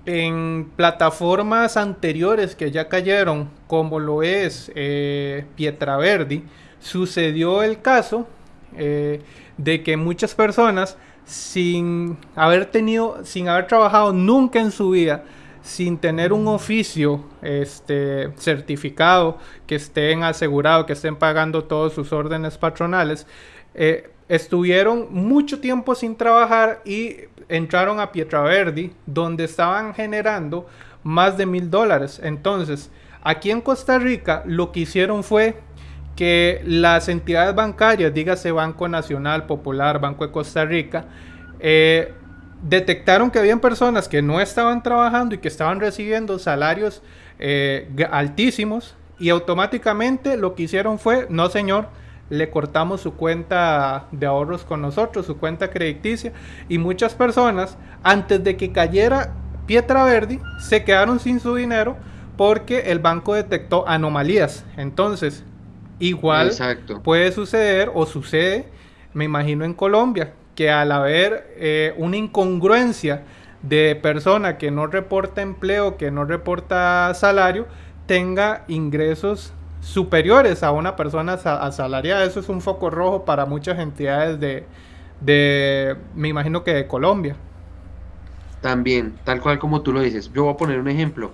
A: en plataformas anteriores que ya cayeron, como lo es eh, Pietraverdi, sucedió el caso eh, de que muchas personas sin haber tenido, sin haber trabajado nunca en su vida, sin tener un oficio este, certificado, que estén asegurados, que estén pagando todos sus órdenes patronales, eh, estuvieron mucho tiempo sin trabajar y entraron a Pietraverdi, donde estaban generando más de mil dólares. Entonces, aquí en Costa Rica lo que hicieron fue que las entidades bancarias, dígase Banco Nacional, Popular, Banco de Costa Rica, eh, detectaron que habían personas que no estaban trabajando y que estaban recibiendo salarios eh, altísimos y automáticamente lo que hicieron fue, no señor, le cortamos su cuenta de ahorros con nosotros, su cuenta crediticia y muchas personas antes de que cayera Pietra Verdi se quedaron sin su dinero porque el banco detectó anomalías. Entonces, igual puede suceder o sucede, me imagino en Colombia, que al haber eh, una incongruencia de persona que no reporta empleo, que no reporta salario, tenga ingresos superiores a una persona asalariada. Eso es un foco rojo para muchas entidades de, de, me imagino que de Colombia.
B: También, tal cual como tú lo dices. Yo voy a poner un ejemplo.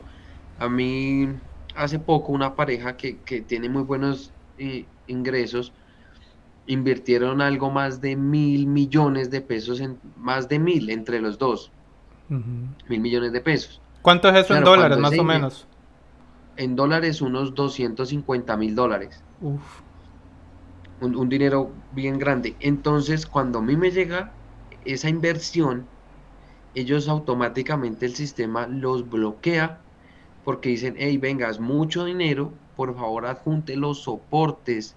B: A mí, hace poco, una pareja que, que tiene muy buenos eh, ingresos, invirtieron algo más de mil millones de pesos, en más de mil entre los dos. Mil millones de pesos.
A: ¿Cuánto es eso en dólares, más o menos?
B: En dólares, unos 250 mil dólares. Un, un, dinero bien grande. Entonces, cuando a mí me llega esa inversión, ellos automáticamente el sistema los bloquea porque dicen, hey, venga, es mucho dinero, por favor adjunte los soportes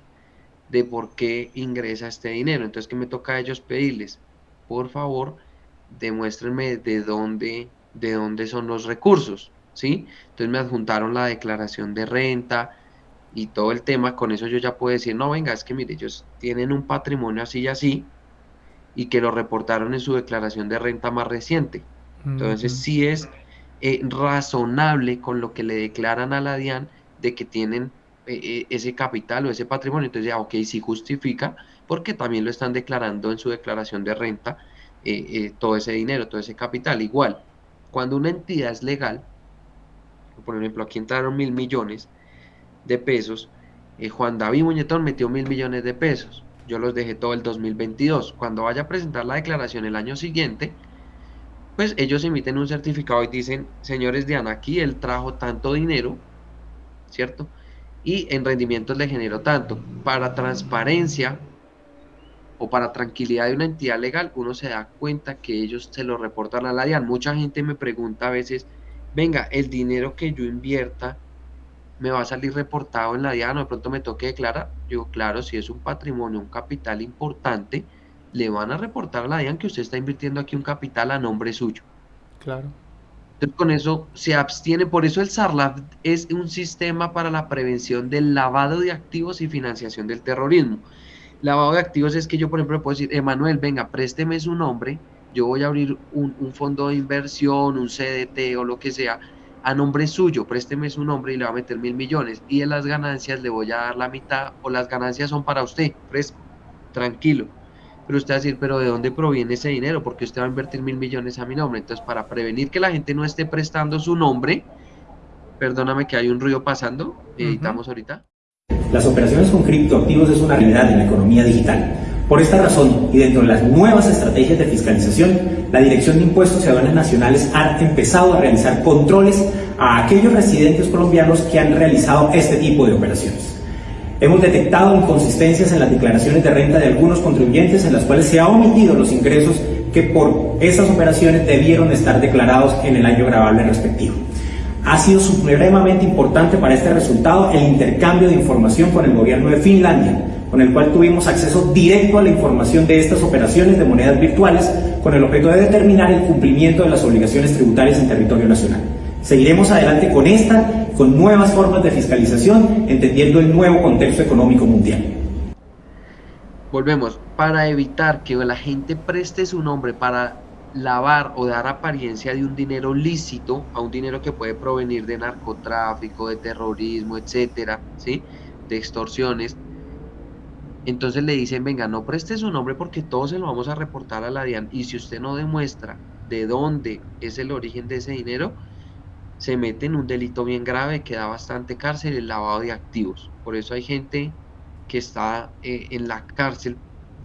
B: de por qué ingresa este dinero. Entonces, ¿qué me toca a ellos pedirles? Por favor, demuéstrenme de dónde, de dónde son los recursos, ¿sí? Entonces me adjuntaron la declaración de renta y todo el tema. Con eso yo ya puedo decir, no, venga, es que mire, ellos tienen un patrimonio así y así y que lo reportaron en su declaración de renta más reciente. Entonces, sí es eh, razonable con lo que le declaran a la DIAN de que tienen ese capital o ese patrimonio, entonces ya, ok, sí justifica, porque también lo están declarando en su declaración de renta, eh, todo ese dinero, todo ese capital. Igual, cuando una entidad es legal, por ejemplo, aquí entraron mil millones de pesos, Juan David Muñetón metió mil millones de pesos, yo los dejé todo el 2022. Cuando vaya a presentar la declaración el año siguiente, pues ellos emiten un certificado y dicen, señores de aquí él trajo tanto dinero, ¿cierto? Y en rendimientos le generó tanto. Para transparencia o para tranquilidad de una entidad legal, uno se da cuenta que ellos se lo reportan a la DIAN. Mucha gente me pregunta a veces, venga, el dinero que yo invierta me va a salir reportado en la DIAN o de pronto me toque declarar. Yo, claro, si es un patrimonio, un capital importante, le van a reportar a la DIAN que usted está invirtiendo aquí un capital a nombre suyo.
A: Claro
B: con eso se abstiene. Por eso el SARLAF es un sistema para la prevención del lavado de activos y financiación del terrorismo. Lavado de activos es que yo, por ejemplo, puedo decir, Emanuel, venga, présteme su nombre, yo voy a abrir un, fondo de inversión, un CDT o lo que sea, a nombre suyo, présteme su nombre y le va a meter mil millones. Y en las ganancias le voy a dar la mitad o las ganancias son para usted, fresco, tranquilo pero usted va a decir, pero ¿de dónde proviene ese dinero? Porque usted va a invertir mil millones a mi nombre. Entonces, para prevenir que la gente no esté prestando su nombre, perdóname que hay un ruido pasando, editamos ahorita.
C: Las operaciones con criptoactivos es una realidad en la economía digital Por esta razón, y dentro de las nuevas estrategias de fiscalización, la Dirección de Impuestos y Aduanas Nacionales ha empezado a realizar controles a aquellos residentes colombianos que han realizado este tipo de operaciones. Hemos detectado inconsistencias en las declaraciones de renta de algunos contribuyentes en las cuales se ha omitido los ingresos que por esas operaciones debieron estar declarados en el año grabable respectivo. Ha sido supremamente importante para este resultado el intercambio de información con el gobierno de Finlandia, con el cual tuvimos acceso directo a la información de estas operaciones de monedas virtuales con el objeto de determinar el cumplimiento de las obligaciones tributarias en territorio nacional. Seguiremos adelante con esta, con nuevas formas de fiscalización, entendiendo el nuevo contexto económico mundial.
B: Volvemos, para evitar que la gente preste su nombre para lavar o dar apariencia de un dinero lícito a un dinero que puede provenir de narcotráfico, de terrorismo, etcétera, ¿sí? de extorsiones, entonces le dicen, venga, no preste su nombre porque todos se lo vamos a reportar a la DIAN y si usted no demuestra de dónde es el origen de ese dinero, se mete en un delito bien grave que da bastante cárcel, el lavado de activos. Por eso hay gente que está eh, en la cárcel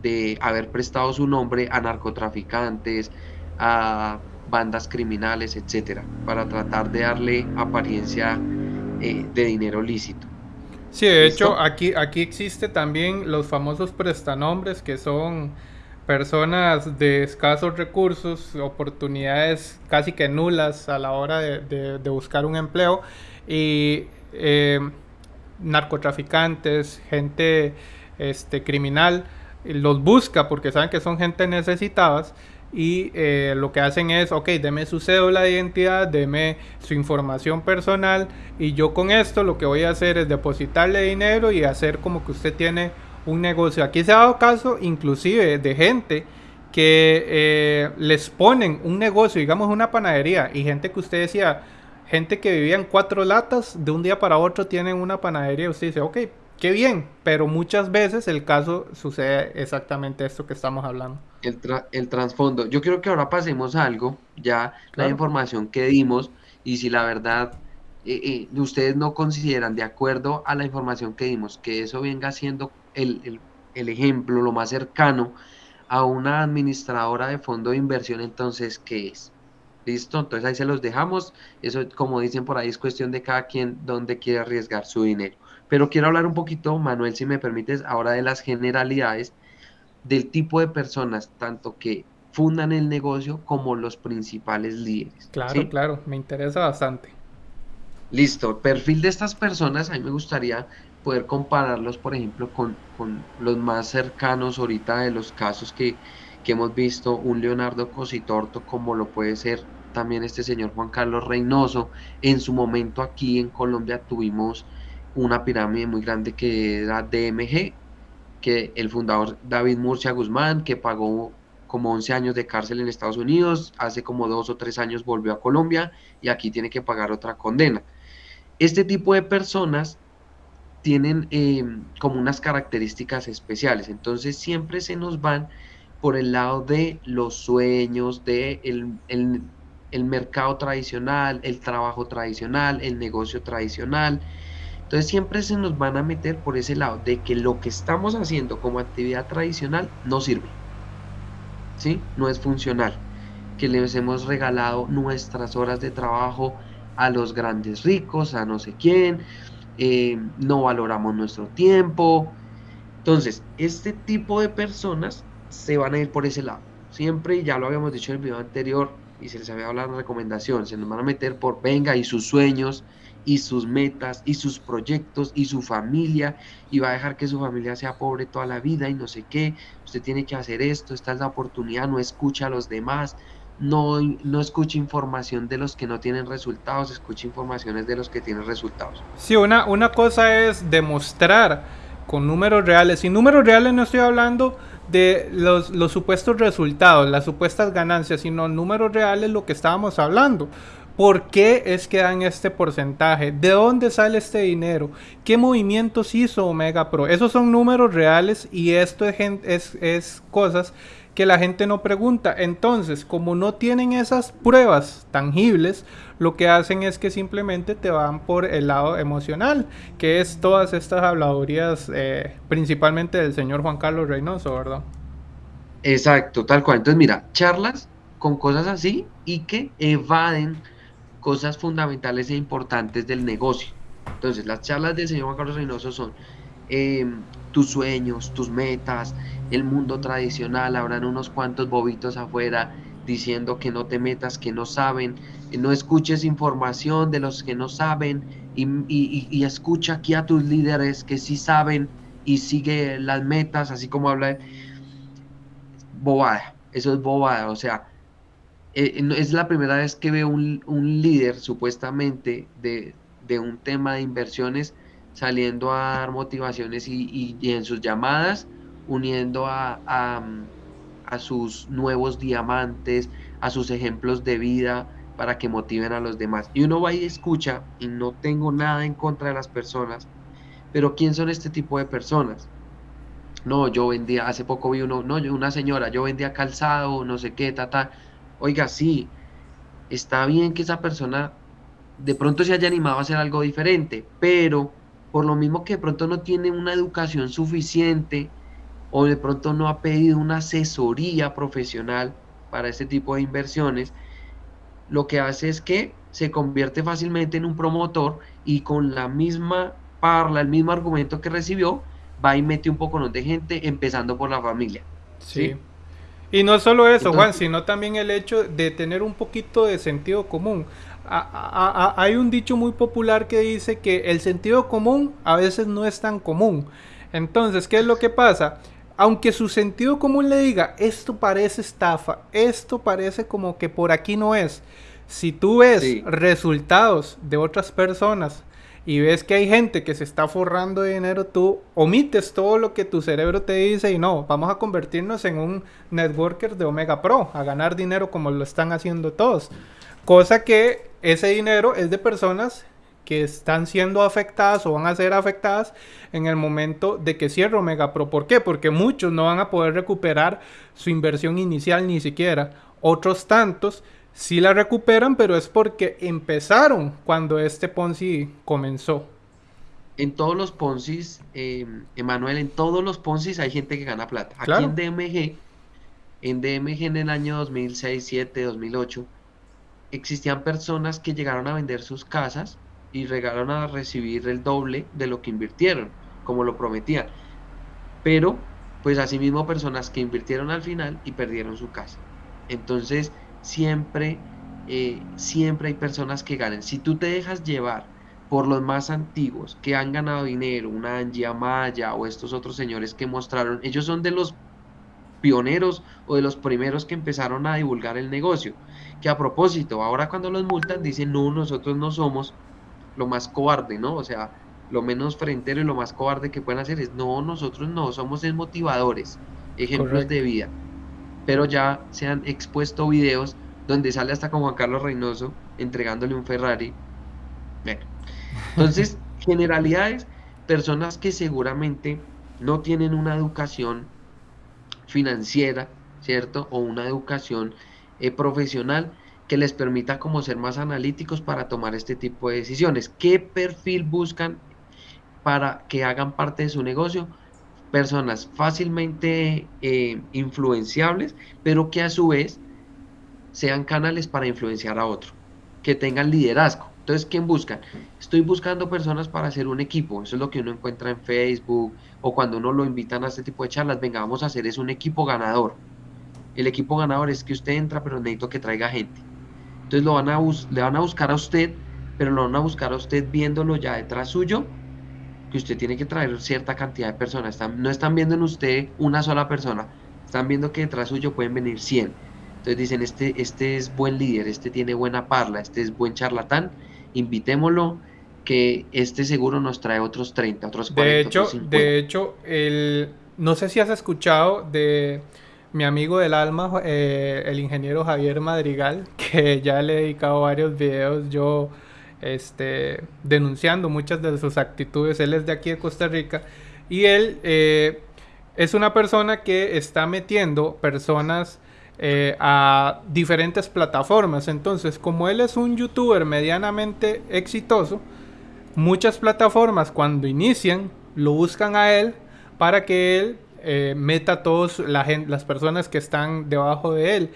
B: de haber prestado su nombre a narcotraficantes, a bandas criminales, etcétera, para tratar de darle apariencia eh, de dinero lícito.
A: Sí, de hecho, aquí, aquí existe también los famosos prestanombres, que son personas de escasos recursos, oportunidades casi que nulas a la hora de, buscar un empleo, y eh, narcotraficantes, gente este, criminal, los busca porque saben que son gente necesitadas y eh, lo que hacen es, ok, deme su cédula de identidad, deme su información personal y yo con esto lo que voy a hacer es depositarle dinero y hacer como que usted tiene un negocio. Aquí se ha dado caso inclusive de gente que eh, les ponen un negocio, digamos una panadería y gente que usted decía, gente que vivía en cuatro latas, de un día para otro tienen una panadería y usted dice, ok, qué bien, pero muchas veces el caso sucede exactamente esto que estamos hablando.
B: El, el trasfondo. Yo creo que ahora pasemos a algo, ya la información que dimos y si la verdad eh, eh, ustedes no consideran de acuerdo a la información que dimos que eso venga siendo el, el ejemplo, lo más cercano a una administradora de fondo de inversión, entonces, ¿qué es? ¿Listo? Entonces ahí se los dejamos. Eso, como dicen por ahí, es cuestión de cada quien donde quiere arriesgar su dinero. Pero quiero hablar un poquito, Manuel, si me permites, ahora de las generalidades del tipo de personas, tanto que fundan el negocio como los principales líderes.
A: Claro, claro, me interesa bastante.
B: Listo, perfil de estas personas, a mí me gustaría poder compararlos, por ejemplo, con, los más cercanos ahorita de los casos que, que hemos visto, un Leonardo Cositorto, como lo puede ser también este señor Juan Carlos Reynoso. En su momento aquí en Colombia tuvimos una pirámide muy grande que era DMG, que el fundador David Murcia Guzmán, que pagó como 11 años de cárcel en Estados Unidos, hace como dos o tres años volvió a Colombia y aquí tiene que pagar otra condena. Este tipo de personas tienen eh, como unas características especiales, entonces siempre se nos van por el lado de los sueños, de el mercado tradicional, el trabajo tradicional, el negocio tradicional, entonces siempre se nos van a meter por ese lado de que lo que estamos haciendo como actividad tradicional no sirve. ¿Sí? No es funcional. Que les hemos regalado nuestras horas de trabajo a los grandes ricos, a no sé quién, eh, no valoramos nuestro tiempo. Entonces, este tipo de personas se van a ir por ese lado. Siempre, ya lo habíamos dicho en el video anterior y se les había hablado la recomendación, se nos van a meter por venga y sus sueños, y sus metas y sus proyectos y su familia y va a dejar que su familia sea pobre toda la vida y no sé qué, usted tiene que hacer esto, esta es la oportunidad, no escucha a los demás, no, no escucha información de los que no tienen resultados, escucha informaciones de los que tienen resultados.
A: Sí, una, una cosa es demostrar con números reales, y números reales no estoy hablando de los, los supuestos resultados, las supuestas ganancias, sino números reales lo que estábamos hablando ¿Por qué es que dan este porcentaje? ¿De dónde sale este dinero? ¿Qué movimientos hizo Omega Pro? Esos son números reales y esto es, es, cosas que la gente no pregunta. Entonces, como no tienen esas pruebas tangibles, lo que hacen es que simplemente te van por el lado emocional, que es todas estas habladurías, eh, principalmente del señor Juan Carlos Reynoso, ¿verdad?
B: Exacto, tal cual. Entonces, mira, charlas con cosas así y que evaden cosas fundamentales e importantes del negocio. Entonces, las charlas del señor Juan Carlos Reynoso son em, tus sueños, tus metas, el mundo tradicional, habrán unos cuantos bobitos afuera diciendo que no te metas, que no saben, no escuches información de los que no saben y, escucha aquí a tus líderes que sí saben y sigue las metas, así como habla. Bobada, eso es bobada, o sea, eh, es la primera vez que veo un, líder supuestamente de, un tema de inversiones saliendo a dar motivaciones y, en sus llamadas uniendo a, a, sus nuevos diamantes, a sus ejemplos de vida para que motiven a los demás. Y uno va y escucha y no tengo nada en contra de las personas, pero ¿quién son este tipo de personas? No, yo vendía, hace poco vi uno, no, una señora, yo vendía calzado, no sé qué, ta, ta oiga, sí, está bien que esa persona de pronto se haya animado a hacer algo diferente, pero por lo mismo que de pronto no tiene una educación suficiente o de pronto no ha pedido una asesoría profesional para este tipo de inversiones, lo que hace es que se convierte fácilmente en un promotor y con la misma parla, el mismo argumento que recibió, va y mete un poco de gente, empezando por la familia.
A: ¿sí? Y no solo eso, Juan, sino también el hecho de tener un poquito de sentido común. Hay un dicho muy popular que dice que el sentido común a veces no es tan común. Entonces, ¿qué es lo que pasa? Aunque su sentido común le diga, esto parece estafa, esto parece como que por aquí no es. Si tú ves resultados de otras personas y ves que hay gente que se está forrando de dinero, tú omites todo lo que tu cerebro te dice y no, vamos a convertirnos en un networker de Omega Pro, a ganar dinero como lo están haciendo todos. Cosa que ese dinero es de personas que están siendo afectadas o van a ser afectadas en el momento de que cierre Omega Pro. ¿Por qué? Porque muchos no van a poder recuperar su inversión inicial ni siquiera. Otros tantos sí la recuperan, pero es porque empezaron cuando este Ponzi comenzó.
B: En todos los Ponzis, eh, Emanuel, en todos los Ponzis hay gente que gana plata. Aquí en DMG, en DMG en el año 2006, 2007, 2008, existían personas que llegaron a vender sus casas y llegaron a recibir el doble de lo que invirtieron, como lo prometían. Pero, pues asimismo personas que invirtieron al final y perdieron su casa. Entonces, siempre, eh, siempre hay personas que ganan. Si tú te dejas llevar por los más antiguos que han ganado dinero, una Angie Amaya o estos otros señores que mostraron, ellos son de los pioneros o de los primeros que empezaron a divulgar el negocio. Que a propósito, ahora cuando los multan dicen, no, nosotros no somos lo más cobarde, ¿no? O sea, lo menos frentero y lo más cobarde que pueden hacer es, no, nosotros no, somos desmotivadores, ejemplos de vida pero ya se han expuesto videos donde sale hasta con Juan Carlos Reynoso entregándole un Ferrari. Entonces, generalidades, personas que seguramente no tienen una educación financiera, ¿cierto? O una educación eh, profesional que les permita como ser más analíticos para tomar este tipo de decisiones. ¿Qué perfil buscan para que hagan parte de su negocio? personas fácilmente eh, influenciables, pero que a su vez sean canales para influenciar a otro, que tengan liderazgo. Entonces, ¿quién buscan? Estoy buscando personas para hacer un equipo. Eso es lo que uno encuentra en Facebook o cuando uno lo invitan a este tipo de charlas. Venga, vamos a hacer es un equipo ganador. El equipo ganador es que usted entra, pero necesito que traiga gente. Entonces lo van a le van a buscar a usted, pero lo van a buscar a usted viéndolo ya detrás suyo que usted tiene que traer cierta cantidad de personas. no están viendo en usted una sola persona, están viendo que detrás suyo pueden venir 100. Entonces dicen, este, este es buen líder, este tiene buena parla, este es buen charlatán, invitémoslo, que este seguro nos trae otros 30, otros 40.
A: De hecho, de hecho el, no sé si has escuchado de mi amigo del alma, eh, el ingeniero Javier Madrigal, que ya le he dedicado varios videos yo este, denunciando muchas de sus actitudes. Él es de aquí de Costa Rica y él eh, es una persona que está metiendo personas eh, a diferentes plataformas. Entonces, como él es un youtuber medianamente exitoso, muchas plataformas cuando inician lo buscan a él para que él eh, meta todas las personas que están debajo de él.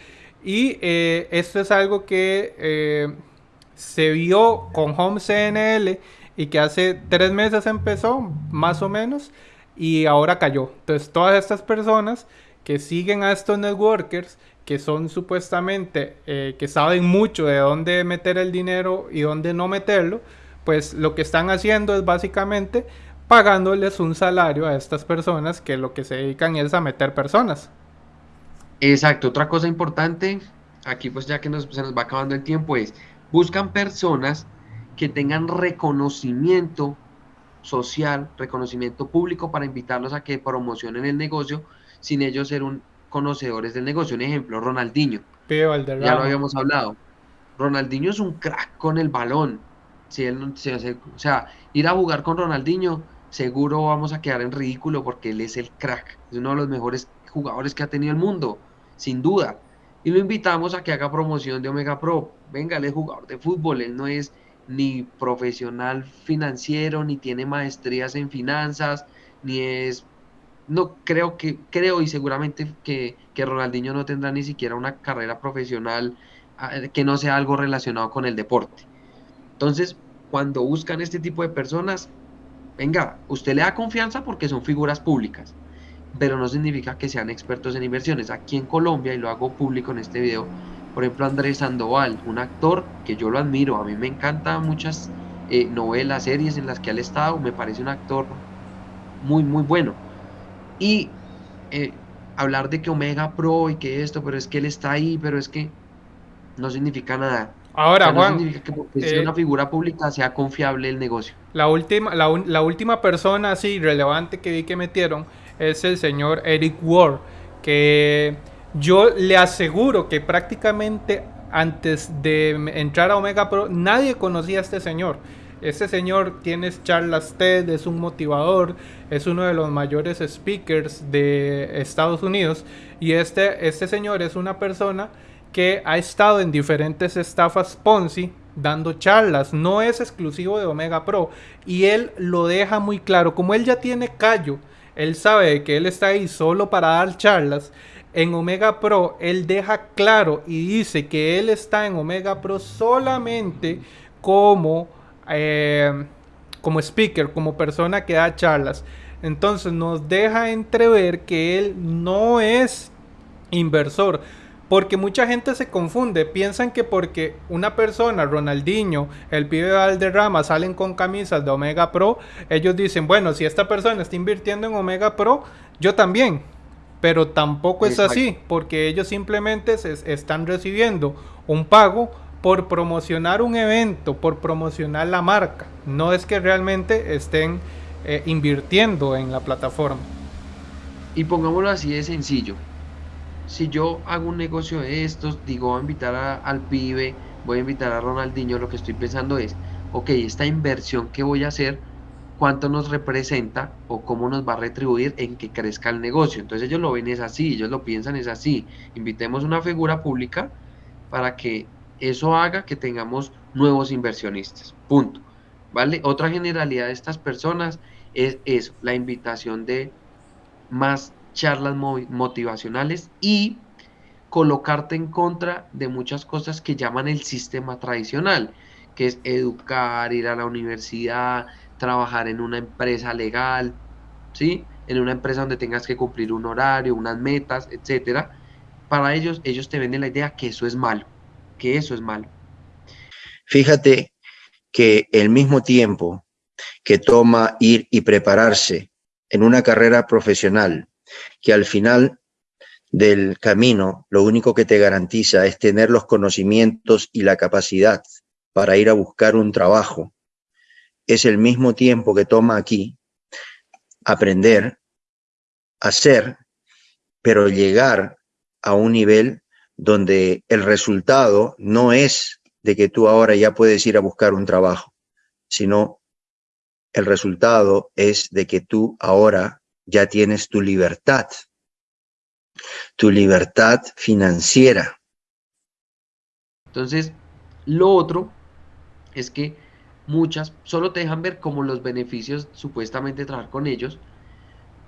A: Y eh, esto es algo que eh, se vio con Home CNL y que hace tres meses empezó, más o menos, y ahora cayó. Entonces todas estas personas que siguen a estos networkers, que son supuestamente, que saben mucho de dónde meter el dinero y dónde no meterlo, pues lo que están haciendo es básicamente pagándoles un salario a estas personas que lo que se dedican es a meter personas.
B: Exacto, otra cosa importante, aquí pues ya que se nos va acabando el tiempo, es buscan personas que tengan reconocimiento social, reconocimiento público para invitarlos a que promocionen el negocio sin ellos ser un conocedores del negocio. Un ejemplo, Ronaldinho. ya lo habíamos hablado. Ronaldinho es un crack con el balón. Si él, o sea, ir a jugar con Ronaldinho seguro vamos a quedar en ridículo porque él es el crack, es uno de los mejores jugadores que ha tenido el mundo, sin duda. Y lo invitamos a que haga promoción de Omega Pro. Venga, él es jugador de fútbol, él no es ni profesional financiero, ni tiene maestrías en finanzas, ni es... No creo que, creo y seguramente que, que Ronaldinho no tendrá ni siquiera una carrera profesional ah, que no sea algo relacionado con el deporte. Entonces, cuando buscan este tipo de personas, venga, usted le da confianza porque son figuras públicas, pero no significa que sean expertos en inversiones. Aquí en Colombia, y lo hago público en este video, por ejemplo, Andrés Sandoval, un actor que yo lo admiro, a mí me encantan muchas eh, novelas, series en las que él ha estado, me parece un actor muy, muy bueno. Y eh, hablar de que Omega Pro y que esto, pero es que él está ahí, pero es que no significa nada.
A: Ahora, Juan.
B: significa que porque sea eh, una figura pública sea confiable el negocio.
A: La última, la, última persona así relevante que vi que metieron es el señor Eric Ward, que yo le aseguro que prácticamente antes de entrar a Omega Pro nadie conocía a este señor. Este señor tiene charlas TED, es un motivador, es uno de los mayores speakers de Estados Unidos y este, este señor es una persona que ha estado en diferentes estafas Ponzi dando charlas, no es exclusivo de Omega Pro y él lo deja muy claro, como él ya tiene callo, él sabe que él está ahí solo para dar charlas, en Omega Pro él deja claro y dice que él está en Omega Pro solamente como, eh, como speaker, como persona que da charlas. Entonces nos deja entrever que él no es inversor. Porque mucha gente se confunde, piensan que porque una persona, Ronaldinho, el pibe de Valderrama, salen con camisas de Omega Pro, ellos dicen, bueno, si esta persona está invirtiendo en Omega Pro, yo también. Pero tampoco es así, porque ellos simplemente se están recibiendo un pago por promocionar un evento, por promocionar la marca. No es que realmente estén eh, invirtiendo en la plataforma.
B: Y pongámoslo así de sencillo si yo hago un negocio de estos, digo, voy a invitar al pibe, voy a invitar a Ronaldinho, lo que estoy pensando es, ok, esta inversión que voy a hacer, cuánto nos representa o cómo nos va a retribuir en que crezca el negocio. Entonces ellos lo ven es así, ellos lo piensan es así. Invitemos una figura pública para que eso haga que tengamos nuevos inversionistas. Punto. ¿Vale? Otra generalidad de estas personas es eso, la invitación de más charlas motivacionales y colocarte en contra de muchas cosas que llaman el sistema tradicional, que es educar, ir a la universidad, trabajar en una empresa legal, ¿sí? En una empresa donde tengas que cumplir un horario, unas metas, etcétera. Para ellos, ellos te venden la idea que eso es malo, que eso es malo.
D: Fíjate que el mismo tiempo que toma ir y prepararse en una carrera profesional que al final del camino lo único que te garantiza es tener los conocimientos y la capacidad para ir a buscar un trabajo. Es el mismo tiempo que toma aquí aprender, hacer, pero llegar a un nivel donde el resultado no es de que tú ahora ya puedes ir a buscar un trabajo, sino el resultado es de que tú ahora ya tienes tu libertad, tu libertad financiera.
B: Entonces, lo otro es que muchas solo te dejan ver como los beneficios supuestamente trabajar con ellos,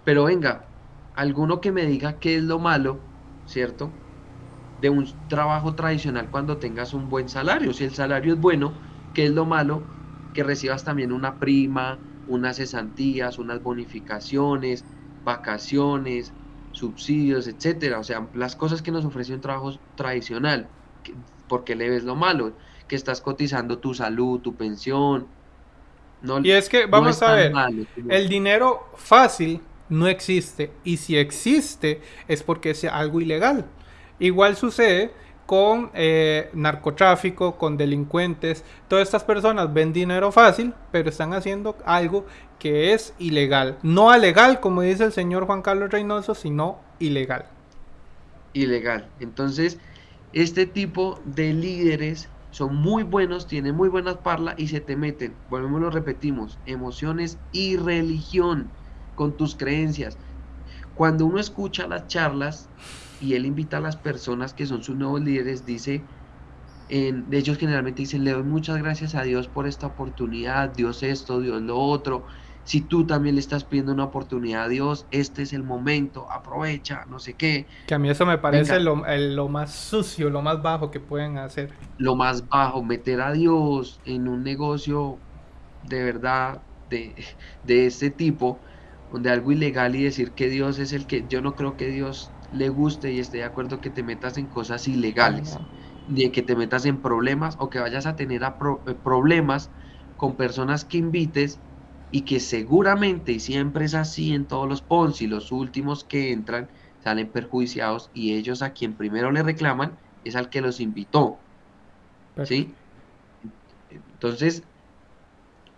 B: pero venga, alguno que me diga qué es lo malo, ¿cierto? De un trabajo tradicional cuando tengas un buen salario. Si el salario es bueno, ¿qué es lo malo? Que recibas también una prima, unas cesantías, unas bonificaciones, vacaciones, subsidios, etcétera. O sea, las cosas que nos ofrece un trabajo tradicional. porque le ves lo malo? Que estás cotizando tu salud, tu pensión.
A: No, y es que, vamos a ver, el dinero fácil no existe. Y si existe, es porque es algo ilegal. Igual sucede con eh, narcotráfico, con delincuentes. Todas estas personas ven dinero fácil, pero están haciendo algo que es ilegal. No alegal, como dice el señor Juan Carlos Reynoso, sino ilegal.
B: Ilegal. Entonces, este tipo de líderes son muy buenos, tienen muy buenas parlas y se te meten, volvemos lo repetimos, emociones y religión con tus creencias. Cuando uno escucha las charlas, y él invita a las personas que son sus nuevos líderes, dice, en, de ellos generalmente dicen, le doy muchas gracias a Dios por esta oportunidad, Dios esto, Dios lo otro. Si tú también le estás pidiendo una oportunidad a Dios, este es el momento, aprovecha, no sé qué.
A: Que a mí eso me parece lo, lo, más sucio, lo más bajo que pueden hacer.
B: Lo más bajo, meter a Dios en un negocio de verdad de, de este tipo, donde algo ilegal y decir que Dios es el que, yo no creo que Dios le guste y esté de acuerdo que te metas en cosas ilegales, ni que te metas en problemas o que vayas a tener eh, problemas con personas que invites y que seguramente, y siempre es así en todos los Ponzi, los últimos que entran salen perjuiciados y ellos a quien primero le reclaman es al que los invitó. ¿Sí? Entonces,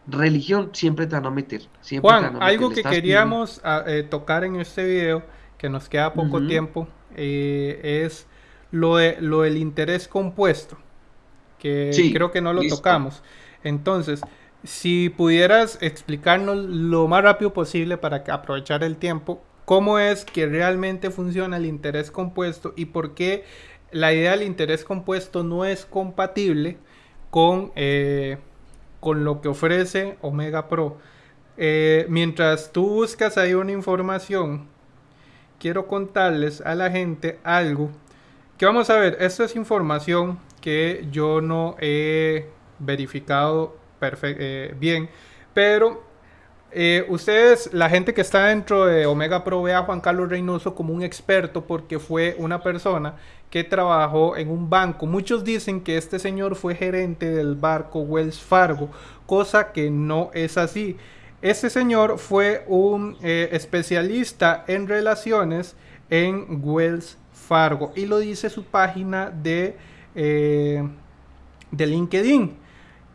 B: religión siempre te van a meter. Siempre
A: Juan, algo que queríamos ah, eh, tocar en este video que nos queda poco tiempo, eh, es lo, de, lo del interés compuesto, que creo que no lo tocamos. Entonces, si pudieras explicarnos lo más rápido posible para aprovechar el tiempo, cómo es que realmente funciona el interés compuesto y por qué la idea del interés compuesto no es compatible con, eh, con lo que ofrece Omega Pro. Eh, mientras tú buscas ahí una información, quiero contarles a la gente algo que vamos a ver, esto es información que yo no he verificado eh, bien, pero eh, ustedes, la gente que está dentro de Omega Pro ve a Juan Carlos Reynoso como un experto porque fue una persona que trabajó en un banco. Muchos dicen que este señor fue gerente del barco Wells Fargo, cosa que no es así. Este señor fue un eh, especialista en relaciones en Wells Fargo y lo dice su página de, eh, de LinkedIn.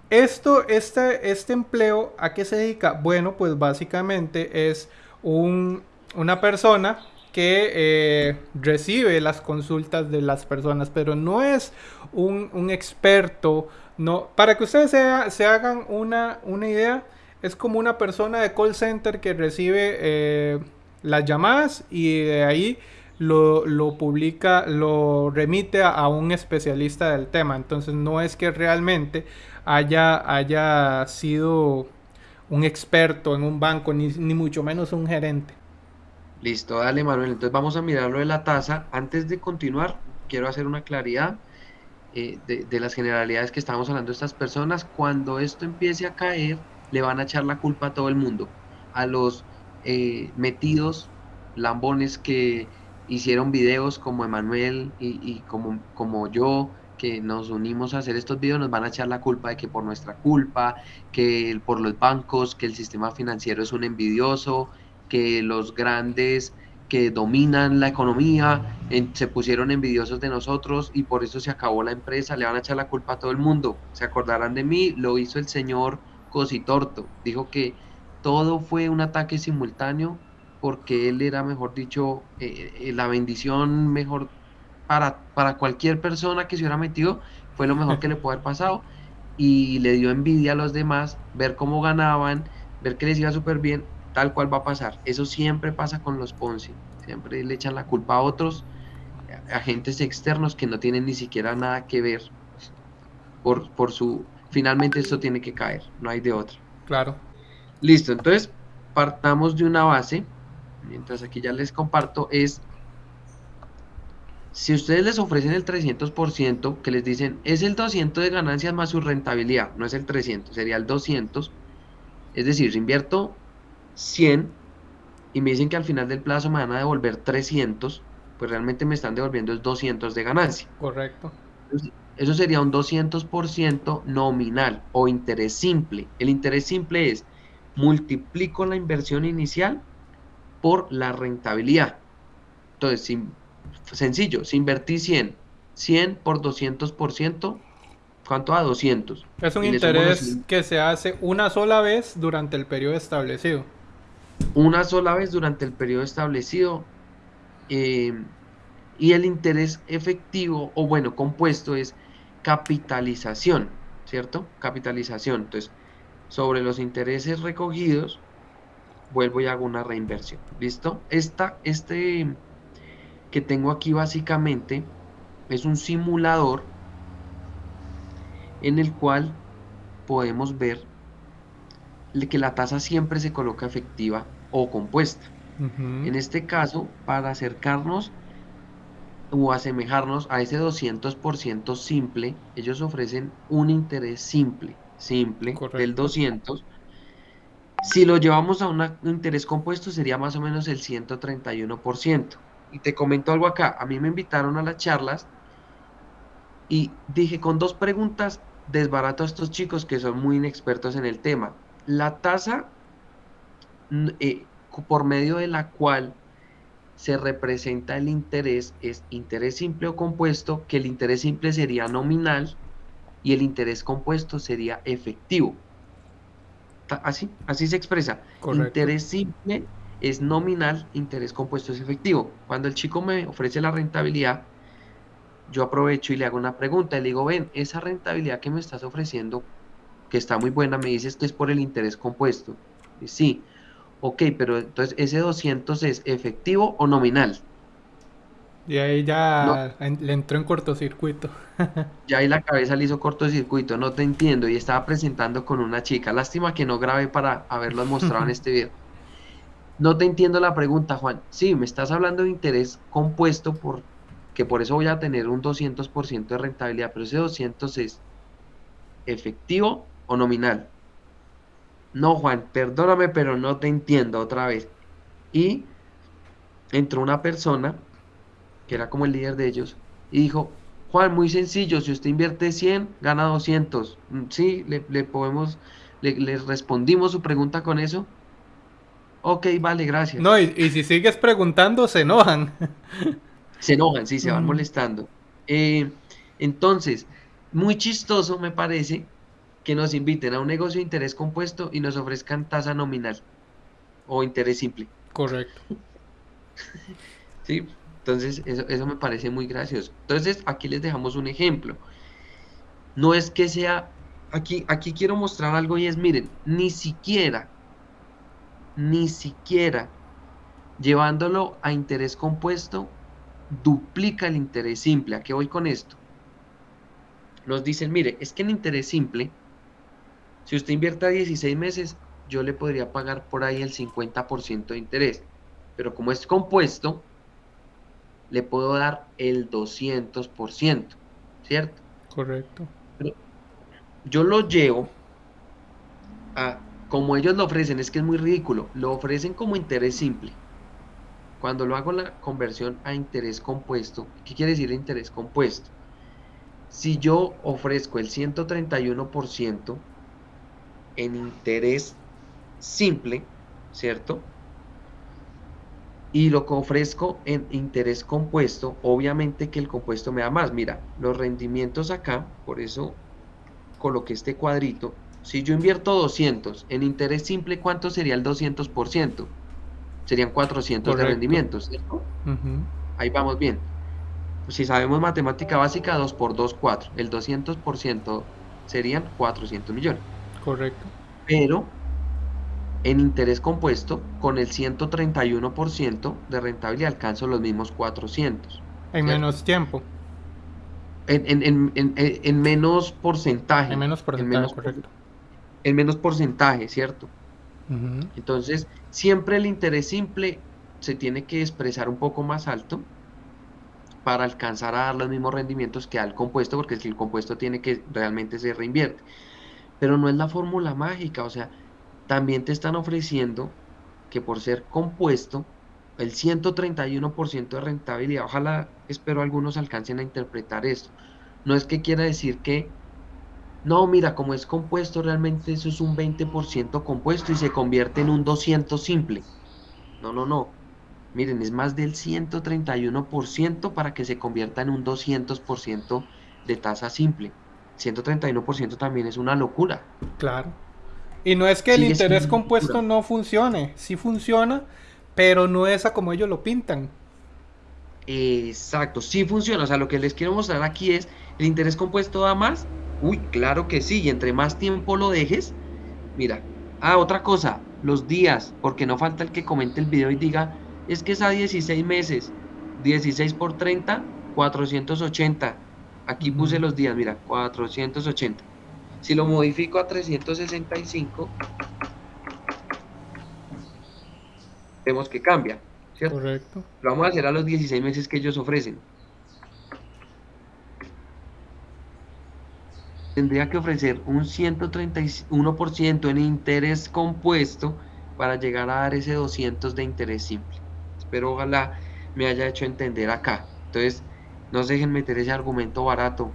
A: Esto, este, este empleo, ¿a qué se dedica? Bueno, pues básicamente es una persona que eh, recibe las consultas de las personas, pero no es un, experto. No, para que ustedes se, hagan una, una idea, es como una persona de call center que recibe eh, las llamadas y de ahí lo, publica, lo remite a, un especialista del tema. Entonces no es que realmente haya, haya sido un experto en un banco, ni, mucho menos un gerente.
B: Listo, dale Manuel. Entonces vamos a mirar lo de la tasa. Antes de continuar, quiero hacer una claridad eh, de, de, las generalidades que estamos hablando de estas personas. Cuando esto empiece a caer, le van a echar la culpa a todo el mundo, a los eh, metidos lambones que hicieron videos como Emanuel y, como, como yo, que nos unimos a hacer estos videos, nos van a echar la culpa de que por nuestra culpa, que por los bancos, que el sistema financiero es un envidioso, que los grandes que dominan la economía se pusieron envidiosos de nosotros y por eso se acabó la empresa, le van a echar la culpa a todo el mundo. Se acordarán de mí, lo hizo el señor Cositorto. Dijo que todo fue un ataque simultáneo porque él era, mejor dicho, eh, eh, la bendición mejor para, para cualquier persona que se hubiera metido, fue lo mejor que le pudo haber pasado y le dio envidia a los demás, ver cómo ganaban, ver que les iba súper bien, tal cual va a pasar. Eso siempre pasa con los Ponzi, siempre le echan la culpa a otros agentes externos que no tienen ni siquiera nada que ver por, por su... Finalmente esto tiene que caer, no hay de otra.
A: Claro.
B: Listo, entonces partamos de una base, mientras aquí ya les comparto, es si ustedes les ofrecen el 300%, que les dicen es el 200 de ganancias más su rentabilidad, no es el 300, sería el 200. Es decir, si invierto 100 y me dicen que al final del plazo me van a devolver 300, pues realmente me están devolviendo es 200 de ganancia.
A: Correcto.
B: Eso sería un 200% nominal o interés simple. El interés simple es multiplico la inversión inicial por la rentabilidad. Entonces, si sencillo, si invertí 100, 100 por 200%, ¿cuánto a 200?
A: Es un interés que se hace una sola vez durante el periodo establecido.
B: Una sola vez durante el periodo establecido. Eh, y el interés efectivo, o bueno, compuesto es capitalización, ¿cierto? Capitalización. Entonces, sobre los intereses recogidos, vuelvo y hago una reinversión. ¿Listo? Esta, este que tengo aquí básicamente es un simulador en el cual podemos ver que la tasa siempre se coloca efectiva o compuesta. En este caso, para acercarnos o asemejarnos a ese 200% simple, ellos ofrecen un interés simple, simple del 200. Si lo llevamos a un interés compuesto sería más o menos el 131%. Y te comento algo acá, a mí me invitaron a las charlas y dije con dos preguntas desbarato a estos chicos que son muy inexpertos en el tema. La tasa eh, por medio de la cual se representa el interés es interés simple o compuesto, que el interés simple sería nominal y el interés compuesto sería efectivo. Así, así se expresa. Interés simple es nominal, interés compuesto es efectivo. Cuando el chico me ofrece la rentabilidad, yo aprovecho y le hago una pregunta y le digo, ven, esa rentabilidad que me estás ofreciendo, que está muy buena, me dices que es por el interés compuesto. Y sí, ok, pero entonces ese 200 es efectivo o nominal.
A: Y ahí ya le entró en cortocircuito.
B: ya ahí la cabeza le hizo cortocircuito, no te entiendo. Y estaba presentando con una chica. Lástima que no grabé para haberlo mostrado en este video. No te entiendo la pregunta, Juan. Sí, me estás hablando de interés compuesto por que por eso voy a tener un 200% de rentabilidad, pero ese 200 es efectivo o nominal. No, Juan, perdóname, pero no te entiendo otra vez. Y entró una persona, que era como el líder de ellos, y dijo, Juan, muy sencillo, si usted invierte 100, gana 200. Mm, sí, le, podemos, le respondimos su pregunta con eso. Ok, vale, gracias.
A: No, y, si sigues preguntando, se enojan.
B: Se enojan, sí, se van molestando. Eh, entonces, muy chistoso me parece que nos inviten a un negocio de interés compuesto y nos ofrezcan tasa nominal o interés simple.
A: Correcto.
B: sí, entonces eso, eso me parece muy gracioso. Entonces, aquí les dejamos un ejemplo. No es que sea, aquí, aquí quiero mostrar algo y es, miren, ni siquiera ni siquiera llevándolo a interés compuesto duplica el interés simple. ¿A qué voy con esto? Nos dicen, mire, es que en interés simple, si usted invierte a 16 meses, yo le podría pagar por ahí el 50% de interés. Pero como es compuesto, le puedo dar el 200%, ¿cierto?
A: Correcto.
B: yo lo llevo a como ellos lo ofrecen, es que es muy ridículo, lo ofrecen como interés simple. Cuando lo hago la conversión a interés compuesto, ¿qué quiere decir interés compuesto? Si yo ofrezco el 131% en interés simple, ¿cierto? Y lo que ofrezco en interés compuesto, obviamente que el compuesto me da más. Mira, los rendimientos acá, por eso coloqué este cuadrito, si yo invierto 200 en interés simple, ¿cuánto sería el 200%? Serían 400 de rendimientos, ¿cierto? Ahí vamos bien. si sabemos matemática básica, 2 por 2, 4. El 200% serían 400 millones.
A: Correcto.
B: Pero en interés compuesto, con el 131% de rentabilidad alcanzo los mismos 400.
A: En menos tiempo.
B: En, menos porcentaje.
A: En menos porcentaje, correcto.
B: En menos porcentaje, ¿cierto? Entonces, siempre el interés simple se tiene que expresar un poco más alto para alcanzar a dar los mismos rendimientos que al compuesto, porque si el compuesto tiene que realmente se reinvierte. Pero no es la fórmula mágica, o sea, también te están ofreciendo que por ser compuesto, el 131% de rentabilidad, ojalá espero algunos alcancen a interpretar esto. No es que quiera decir que, no, mira, como es compuesto, realmente eso es un 20% compuesto y se convierte en un 200 simple. No, no, no. Miren, es más del 131% para que se convierta en un 200% de tasa simple. 131% también es una locura.
A: Claro. Y no es que el interés compuesto no funcione, sí funciona, pero no es a como ellos lo pintan.
B: Exacto, sí funciona. O sea, lo que les quiero mostrar aquí es, ¿el interés compuesto da más? Uy, claro que sí. Y entre más tiempo lo dejes, mira. Ah, otra cosa, los días, porque no falta el que comente el video y diga, es que es a 16 meses. 16 por 30, 480. Aquí puse los días, mira, 480. Si lo modifico a 365, vemos que cambia, ¿cierto?
A: Correcto.
B: Lo vamos a hacer a los 16 meses que ellos ofrecen. Tendría que ofrecer un 131% en interés compuesto para llegar a dar ese 200 de interés simple. Espero ojalá me haya hecho entender acá. Entonces, no se dejen meter ese argumento barato,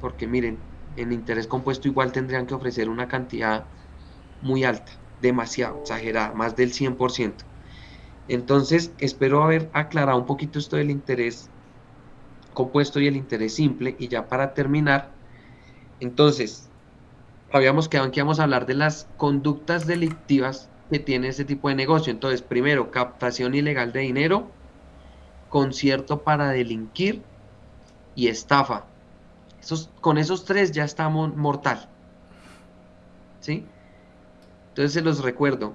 B: porque miren, en interés compuesto igual tendrían que ofrecer una cantidad muy alta, demasiado exagerada, más del 100%. Entonces, espero haber aclarado un poquito esto del interés compuesto y el interés simple. Y ya para terminar, entonces, habíamos quedado en que íbamos a hablar de las conductas delictivas que tiene este tipo de negocio. Entonces, primero, captación ilegal de dinero, concierto para delinquir y estafa con esos tres ya estamos mortal. ¿Sí? Entonces se los recuerdo.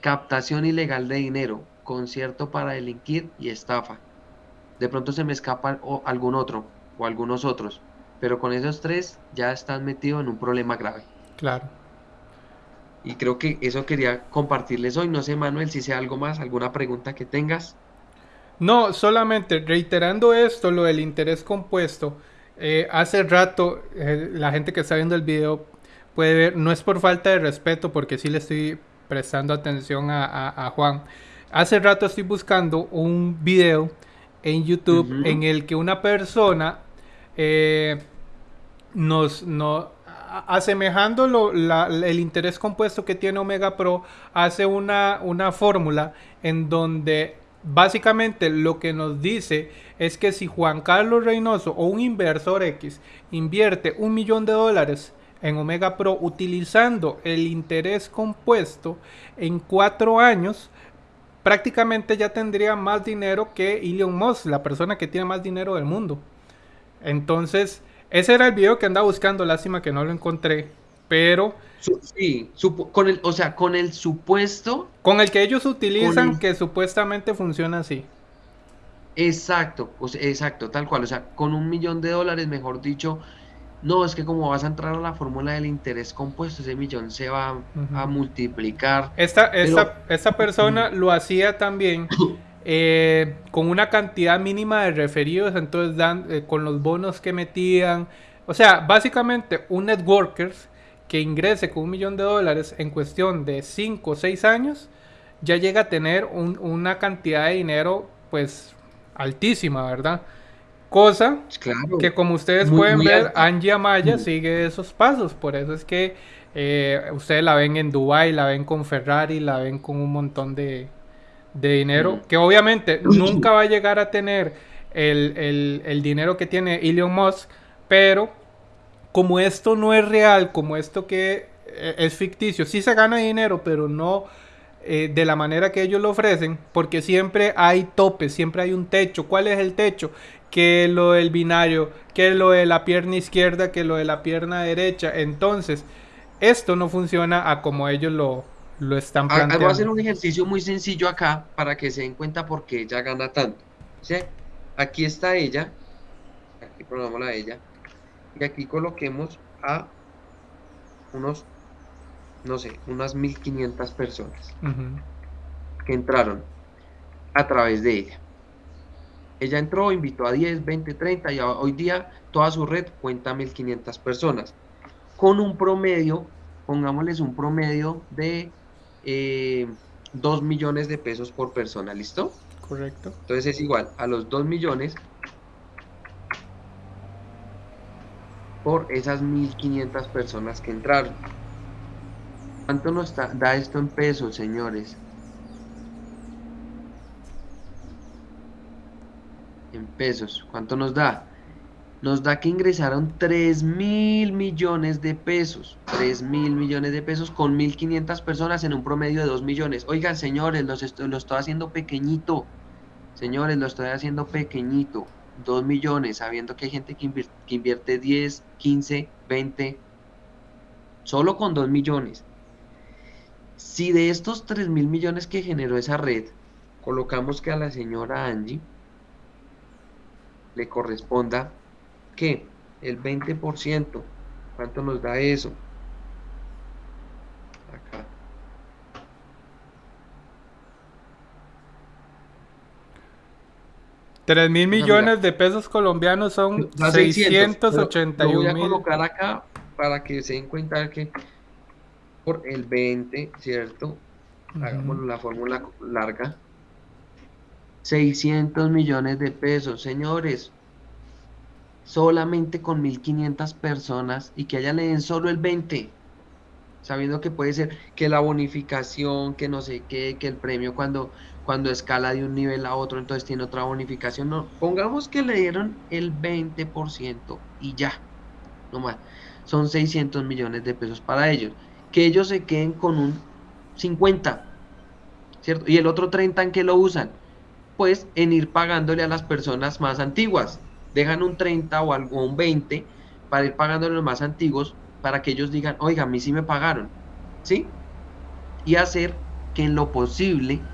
B: Captación ilegal de dinero, concierto para delinquir y estafa. De pronto se me escapa algún otro o algunos otros. Pero con esos tres ya están metidos en un problema grave.
A: Claro.
B: Y creo que eso quería compartirles hoy. No sé, Manuel, si sea algo más, alguna pregunta que tengas.
A: No, solamente reiterando esto, lo del interés compuesto. Eh, hace rato, eh, la gente que está viendo el video puede ver, no es por falta de respeto, porque sí le estoy prestando atención a, Juan. Hace rato estoy buscando un video en YouTube en el que una persona eh, nos, no, asemejando el interés compuesto que tiene Omega Pro, hace una, una fórmula en donde Básicamente lo que nos dice es que si Juan Carlos Reynoso o un inversor X invierte un millón de dólares en Omega Pro utilizando el interés compuesto en cuatro años, prácticamente ya tendría más dinero que Elon Musk, la persona que tiene más dinero del mundo. Entonces, ese era el video que andaba buscando, lástima que no lo encontré, pero
B: sí, con el, o sea, con el supuesto.
A: Con el que ellos utilizan que supuestamente funciona así.
B: Exacto, exacto, tal cual. O sea, con un millón de dólares, mejor dicho, no, es que como vas a entrar a la fórmula del interés compuesto, ese millón se va a multiplicar.
A: Esta, esta, persona lo hacía también eh, con una cantidad mínima de referidos, entonces dan, eh, con los bonos que metían. O sea, básicamente un networkers que ingrese con un millón de dólares en cuestión de 5 o 6 años, ya llega a tener una cantidad de dinero pues altísima, ¿verdad? Cosa que como ustedes pueden ver, Angie Amaya sigue esos pasos, por eso es que eh, ustedes la ven en Dubai, la ven con Ferrari, la ven con un montón de, dinero, que obviamente nunca va a llegar a tener el, el, el dinero que tiene Elon Musk, pero como esto no es real, como esto que eh, es ficticio, sí se gana dinero, pero no eh, de la manera que ellos lo ofrecen, porque siempre hay topes, siempre hay un techo. ¿Cuál es el techo? Que lo del binario, que lo de la pierna izquierda, que lo de la pierna derecha. Entonces, esto no funciona a como ellos lo, lo están planteando.
B: Voy a hacer un ejercicio muy sencillo acá para que se den cuenta por qué ella gana tanto. Aquí está ella, aquí programamos a ella, y aquí coloquemos a unos no sé, unas 1500 personas que entraron a través de ella. Ella entró, invitó a 10, 20, 30 y hoy día toda su red cuenta 1500 personas. Con un promedio, pongámosles un promedio de 2 eh, millones de pesos por persona, ¿listo?
A: Correcto.
B: Entonces es igual a los 2 millones por esas 1500 personas que entraron. ¿Cuánto nos da esto en pesos, señores? En pesos, ¿cuánto nos da? Nos da que ingresaron 3 mil millones de pesos. 3 mil millones de pesos con 1.500 personas en un promedio de 2 millones. Oigan, señores, lo estoy haciendo pequeñito. Señores, lo estoy haciendo pequeñito. 2 millones, sabiendo que hay gente que invierte, que invierte 10, 15, 20. Solo con 2 millones. Si de estos 3 mil millones que generó esa red, colocamos que a la señora Angie le corresponda que el 20%, ¿cuánto nos da eso?
A: 3 mil millones de pesos colombianos son 681 mil.
B: Voy a colocar acá para que se den cuenta que por el 20, ¿cierto? Hagamos la fórmula larga. 600 millones de pesos, señores. Solamente con 1.500 personas y que allá le den solo el 20. Sabiendo que puede ser que la bonificación, que no sé qué, que el premio cuando cuando escala de un nivel a otro, entonces tiene otra bonificación. No, pongamos que le dieron el 20% y ya. No más. Son 600 millones de pesos para ellos que ellos se queden con un 50, ¿cierto? Y el otro 30 en que lo usan, pues en ir pagándole a las personas más antiguas. Dejan un 30 o algo, un 20 para ir pagándole a los más antiguos para que ellos digan, oiga, a mí sí me pagaron, ¿sí? Y hacer que en lo posible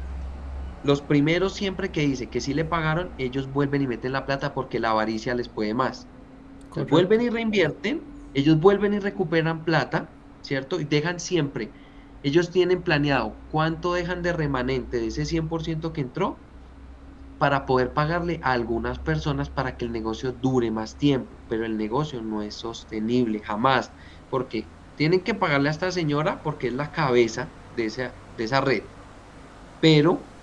B: los primeros siempre que dice que sí le pagaron, ellos vuelven y meten la plata porque la avaricia les puede más. vuelven y reinvierten, ellos vuelven y recuperan plata ¿cierto? Y dejan siempre, ellos tienen planeado cuánto dejan de remanente de ese 100% que entró para poder pagarle a algunas personas para que el negocio dure más tiempo, pero el negocio no es sostenible jamás, porque tienen que pagarle a esta señora porque es la cabeza de esa, de esa red, pero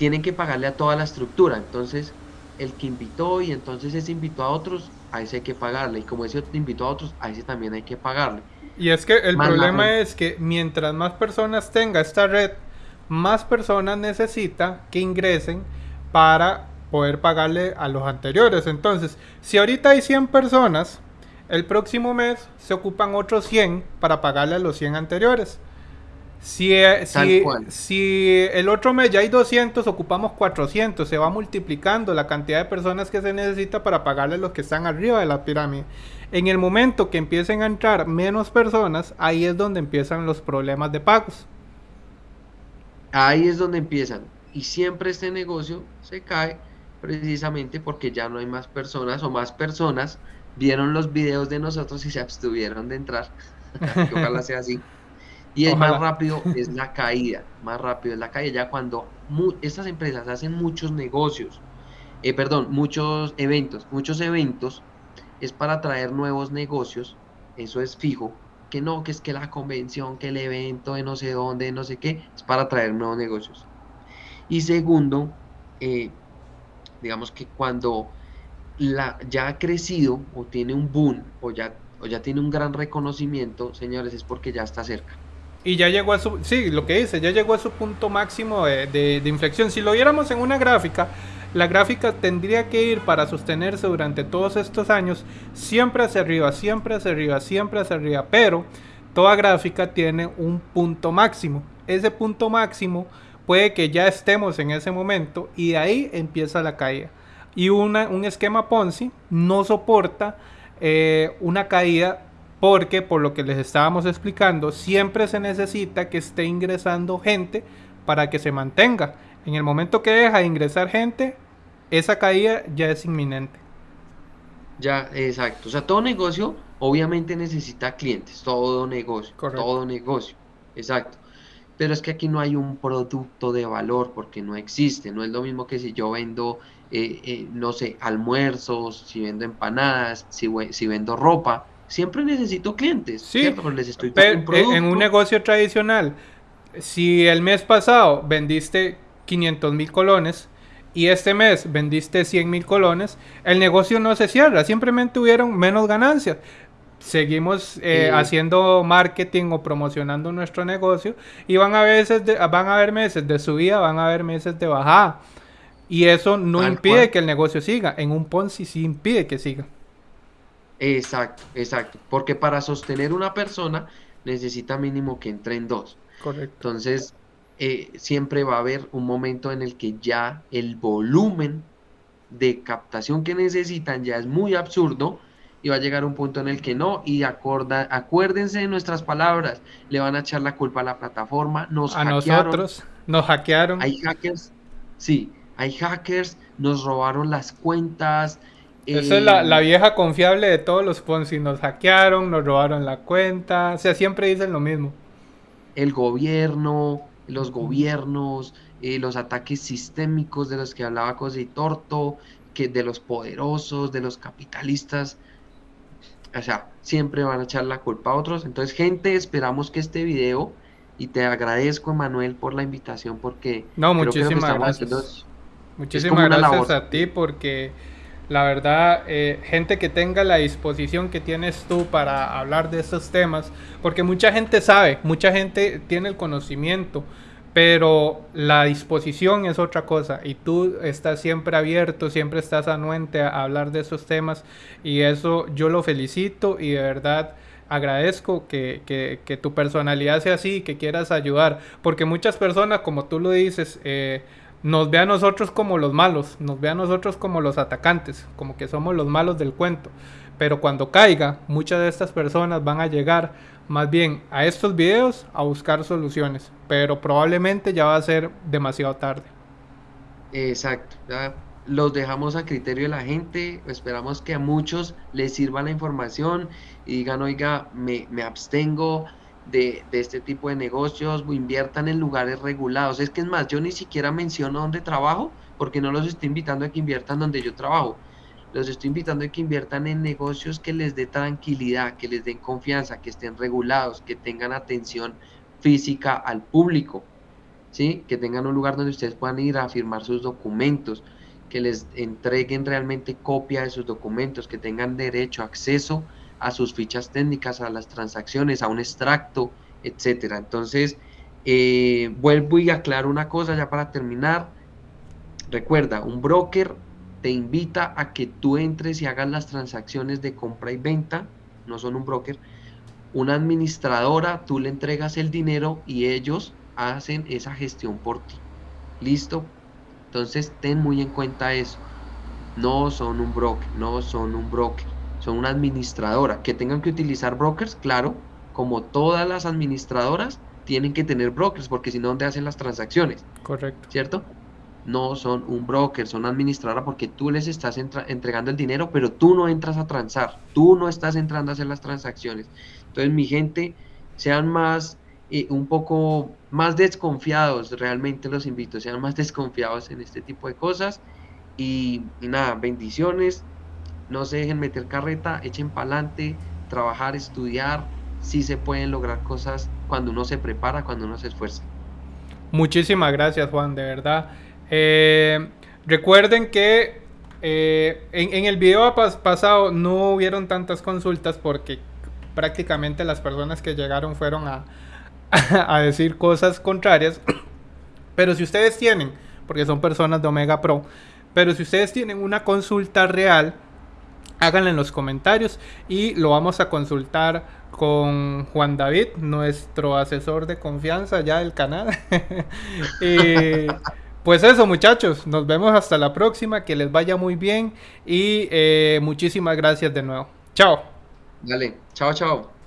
B: tienen que pagarle a toda la estructura, entonces el que invitó y entonces ese invitó a otros, a ese hay que pagarle. Y como ese invitó a otros, a ese también hay que pagarle.
A: Y es que el problema es que mientras más personas tenga esta red, más personas necesita que ingresen para poder pagarle a los anteriores. Entonces, si ahorita hay 100 personas, el próximo mes se ocupan otros 100 para pagarle a los 100 anteriores. Si, eh, si, si, el otro mes ya hay 200, ocupamos 400, se va multiplicando la cantidad de personas que se necesita para pagarle a los que están arriba de la pirámide. En el momento que empiecen a entrar menos personas, ahí es donde empiezan los problemas de pagos.
B: Ahí es donde empiezan. Y siempre este negocio se cae precisamente porque ya no hay más personas o más personas vieron los videos de nosotros y se abstuvieron de entrar. ojalá sea así. Y el más rápido es la caída, más rápido es la caída ya cuando estas empresas hacen muchos negocios, eh, perdón, muchos eventos, muchos eventos es para traer nuevos negocios, eso es fijo, que no, que es que la convención, que el evento de no sé dónde, no sé qué, es para traer nuevos negocios. Y segundo, eh, digamos que cuando la, ya ha crecido o tiene un boom o ya, o ya tiene un gran reconocimiento, señores, es porque ya está cerca.
A: Y ya llegó a su, sí, lo que dice, ya llegó a su punto máximo de, de, inflexión. Si lo viéramos en una gráfica, la gráfica tendría que ir para sostenerse durante todos estos años siempre hacia arriba, siempre hacia arriba, siempre hacia arriba. Pero toda gráfica tiene un punto máximo. ese punto máximo, puede que ya estemos en ese momento y de ahí empieza la caída. Y una, un esquema Ponzi no soporta eh, una caída porque, por lo que les estábamos explicando, siempre se necesita que esté ingresando gente para que se mantenga. En el momento que deja de ingresar gente, esa caída ya es inminente.
B: Ya, exacto. O sea, todo negocio obviamente necesita clientes, todo negocio, todo negocio, exacto. Pero es que aquí no hay un producto de valor porque no existe. No es lo mismo que si yo vendo, eh, eh, no sé, almuerzos, si vendo empanadas, si, si vendo ropa. Siempre necesito clientes,
A: sí, les estoy pero, eh, en un negocio tradicional, si el mes pasado vendiste 500 mil colones, y este mes vendiste 100 mil colones, el negocio no se cierra, simplemente hubieron menos ganancias. Seguimos eh, haciendo marketing o promocionando nuestro negocio y van a, veces van a haber meses de subida, van a haber meses de bajada. Y eso no impide que el negocio siga. En un Ponzi sí impide que siga.
B: Exacto, exacto. Porque para sostener una persona necesita mínimo que entren dos.
A: Correcto.
B: Entonces, eh, siempre va a haber un momento en el que ya el volumen de captación que necesitan ya es muy absurdo y va a llegar un punto en el que no y acorda, acuérdense de nuestras palabras le van a echar la culpa a la plataforma nos
A: a nosotros nos hackearon
B: hay hackers sí hay hackers nos robaron las cuentas
A: esa es la, la, vieja confiable de todos los Ponzi nos hackearon nos robaron la cuenta. O sea siempre dicen lo mismo.
B: El gobierno los gobiernos, eh, los ataques sistémicos de los que hablaba José Torto, que de los poderosos, de los capitalistas, o sea, siempre van a echar la culpa a otros. Entonces, gente, esperamos que este video, y te agradezco, Manuel, por la invitación, porque...
A: No, muchísimas gracias. Muchísimas gracias a ti, porque la verdad, eh, gente que tenga la disposición que tienes tú para hablar de estos temas, porque mucha gente sabe, mucha gente tiene el conocimiento, pero la disposición es otra cosa y tú estás siempre abierto, siempre estás anuente a hablar de esos temas y eso yo lo felicito y de verdad agradezco que, tu personalidad sea así, que quieras ayudar, porque muchas personas, como tú lo dices, eh, nos ve a nosotros como los malos, nos ve a nosotros como los atacantes, como que somos los malos del cuento. Pero cuando caiga, muchas de estas personas van a llegar más bien a estos videos a buscar soluciones, pero probablemente ya va a ser demasiado tarde.
B: Exacto, los dejamos a criterio de la gente, esperamos que a muchos les sirva la información y digan, oiga, me, me abstengo, de, este tipo de negocios, inviertan en lugares regulados. Es que es más, yo ni siquiera menciono dónde trabajo, porque no los estoy invitando a que inviertan donde yo trabajo. Los estoy invitando a que inviertan en negocios que les dé tranquilidad, que les den confianza, que estén regulados, que tengan atención física al público, ¿sí? que tengan un lugar donde ustedes puedan ir a firmar sus documentos, que les entreguen realmente copia de sus documentos, que tengan derecho, acceso sus fichas técnicas, a las transacciones, a un extracto, etcétera. Entonces, eh, vuelvo y aclaro una cosa ya para terminar. Recuerda, un broker te invita a que tú entres y hagas las transacciones de compra y venta, no son un broker. Una administradora, tú le entregas el dinero y ellos hacen esa gestión por ti. ¿Listo? Entonces, ten muy en cuenta eso. No son un broker, no son un broker son una administradora. Que tengan que utilizar brokers, claro, como todas las administradoras tienen que tener brokers, porque si no, ¿dónde hacen las transacciones?
A: Correcto.
B: ¿Cierto? No son un broker, son administradora porque tú les estás entregando el dinero, pero tú no entras a transar, tú no estás entrando a hacer las transacciones. Entonces, mi gente, sean más, eh, un poco más desconfiados, realmente los invito, sean más desconfiados en este tipo de cosas. y nada, bendiciones no se dejen meter carreta, echen para adelante, trabajar, estudiar, sí se pueden lograr cosas cuando uno se prepara, cuando uno se esfuerza.
A: Muchísimas gracias Juan, de verdad. Eh, recuerden que eh, en, el video pasado no hubieron tantas consultas porque prácticamente las personas que llegaron fueron a, a decir cosas contrarias. Pero si ustedes tienen, porque son personas de Omega Pro, pero si ustedes tienen una consulta real, háganlo en los comentarios y lo vamos a consultar con Juan David, nuestro asesor de confianza ya del canal. y pues eso muchachos, nos vemos hasta la próxima, que les vaya muy bien y eh, muchísimas gracias de nuevo. Chao.
B: Dale, chao, chao.